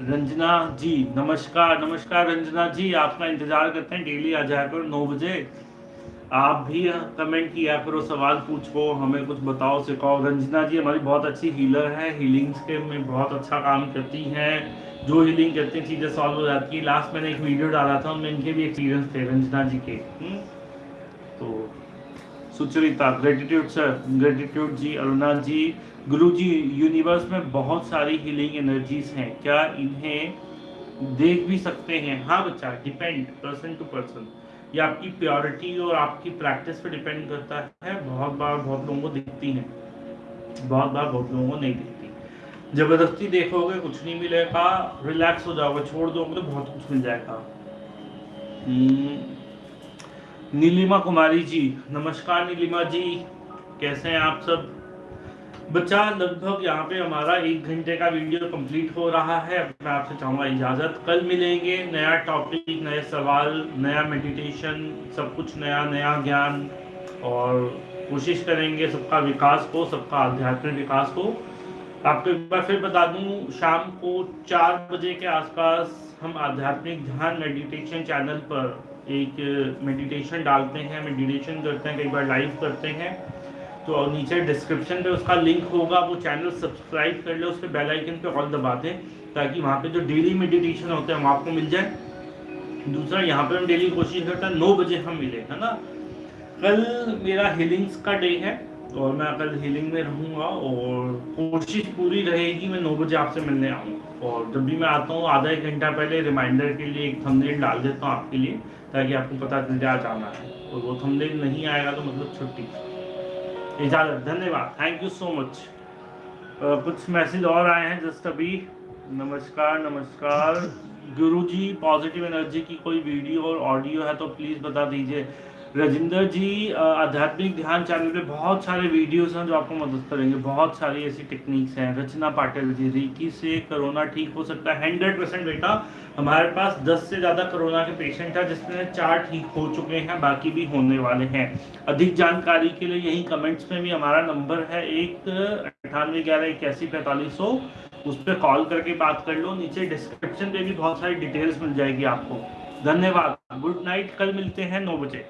रंजना जी, नमस्कार नमस्कार रंजना जी, आपका इंतज़ार करते हैं डेली आ जाया करो नौ बजे। आप भी कमेंट किया करो, सवाल पूछो, हमें कुछ बताओ, सिखाओ। रंजना जी हमारी बहुत अच्छी हीलर है हीलिंग्स के में बहुत अच्छा काम करती हैं। जो हीलिंग करती हैं, चीज़ें सॉल्व हो जाती है। लास्ट मैंने एक वीडियो डाला था, उनमें इनके भी एक्सपीरियंस थे, रंजना जी के। हम्म? तो सुचरिता ग्रेटिट्यूड सर ग्रेटिट्यूड जी, अरुणा जी, गुरु जी यूनिवर्स में बहुत सारी हीलिंग एनर्जीज हैं। क्या इन्हें देख भी सकते हैं? हाँ बच्चा डिपेंड पर्सन टू पर्सन ये आपकी प्योरिटी और आपकी प्रैक्टिस पे डिपेंड करता है। बहुत बार बहुत लोगों को दिखती हैं। बहुत बार बहुत लोगों को नहीं दिखती। ज़बरदस्ती देखोगे कुछ नहीं मिलेगा। रिलैक्स हो जाओगे छोड़ दोगे तो बहुत कुछ मिल जाएगा। हम्म, नीलिमा कुमारी जी नमस्कार नीलिमा जी। कैसे हैं आप सब? बच्चा लगभग यहाँ पे हमारा एक घंटे का वीडियो कंप्लीट हो रहा है। मैं आपसे चाहूँगा इजाज़त। कल मिलेंगे नया टॉपिक नए सवाल नया मेडिटेशन सब कुछ नया नया ज्ञान। और कोशिश करेंगे सबका विकास को सबका आध्यात्मिक विकास को आपको एक बार फिर बता दूँ, शाम को चार बजे के आसपास हम आध्यात्मिक ध्यान मेडिटेशन चैनल पर एक मेडिटेशन डालते हैं मेडिटेशन करते हैं, कई बार लाइव करते हैं। तो नीचे डिस्क्रिप्शन पे उसका लिंक होगा, वो चैनल सब्सक्राइब कर ले, उस पर बेल आइकन पे ऑल दबा दें, ताकि वहाँ पे जो डेली मेडिटेशन होते हैं, वो आपको मिल जाए। दूसरा, यहाँ पे हम डेली कोशिश करते हैं, नौ बजे हम मिले, है ना? कल मेरा हीलिंग्स का डे है। और मैं कल हीलिंग में रहूँगा और कोशिश पूरी रहेगी, मैं नौ बजे आपसे मिलने आऊँ और जब भी मैं आता हूँ, आधा एक घंटा पहले रिमाइंडर के लिए एक थंबनेल डाल देता हूँ आपके लिए, ताकि आपको पता चल जाए जाना है। और वो थंबनेल नहीं आएगा तो मतलब छुट्टी। इजाज़त, धन्यवाद। थैंक यू सो मच कुछ मैसेज और आए हैं जस्ट अभी। नमस्कार नमस्कार। गुरुजी पॉजिटिव एनर्जी की कोई वीडियो और ऑडियो है तो प्लीज़ बता दीजिए। राजिंदर जी आध्यात्मिक ध्यान चैनल पे बहुत सारे वीडियोस हैं जो आपको मदद करेंगे। बहुत सारी ऐसी टेक्निक्स हैं। रचना पाटिल जी रीकी से कोरोना ठीक हो सकता है। हंड्रेड परसेंट बेटा, हमारे पास दस से ज़्यादा कोरोना के पेशेंट हैं, जिसमें चार ठीक हो चुके हैं, बाकी भी होने वाले हैं। अधिक जानकारी के लिए यही कमेंट्स में भी हमारा नंबर है एक अठानवे ग्यारह, इक्यासी, पैंतालीस सौ। उस पर कॉल करके बात कर लो। नीचे डिस्क्रिप्शन पे भी बहुत सारी डिटेल्स मिल जाएगी आपको। धन्यवाद। गुड नाइट कल मिलते हैं नौ बजे।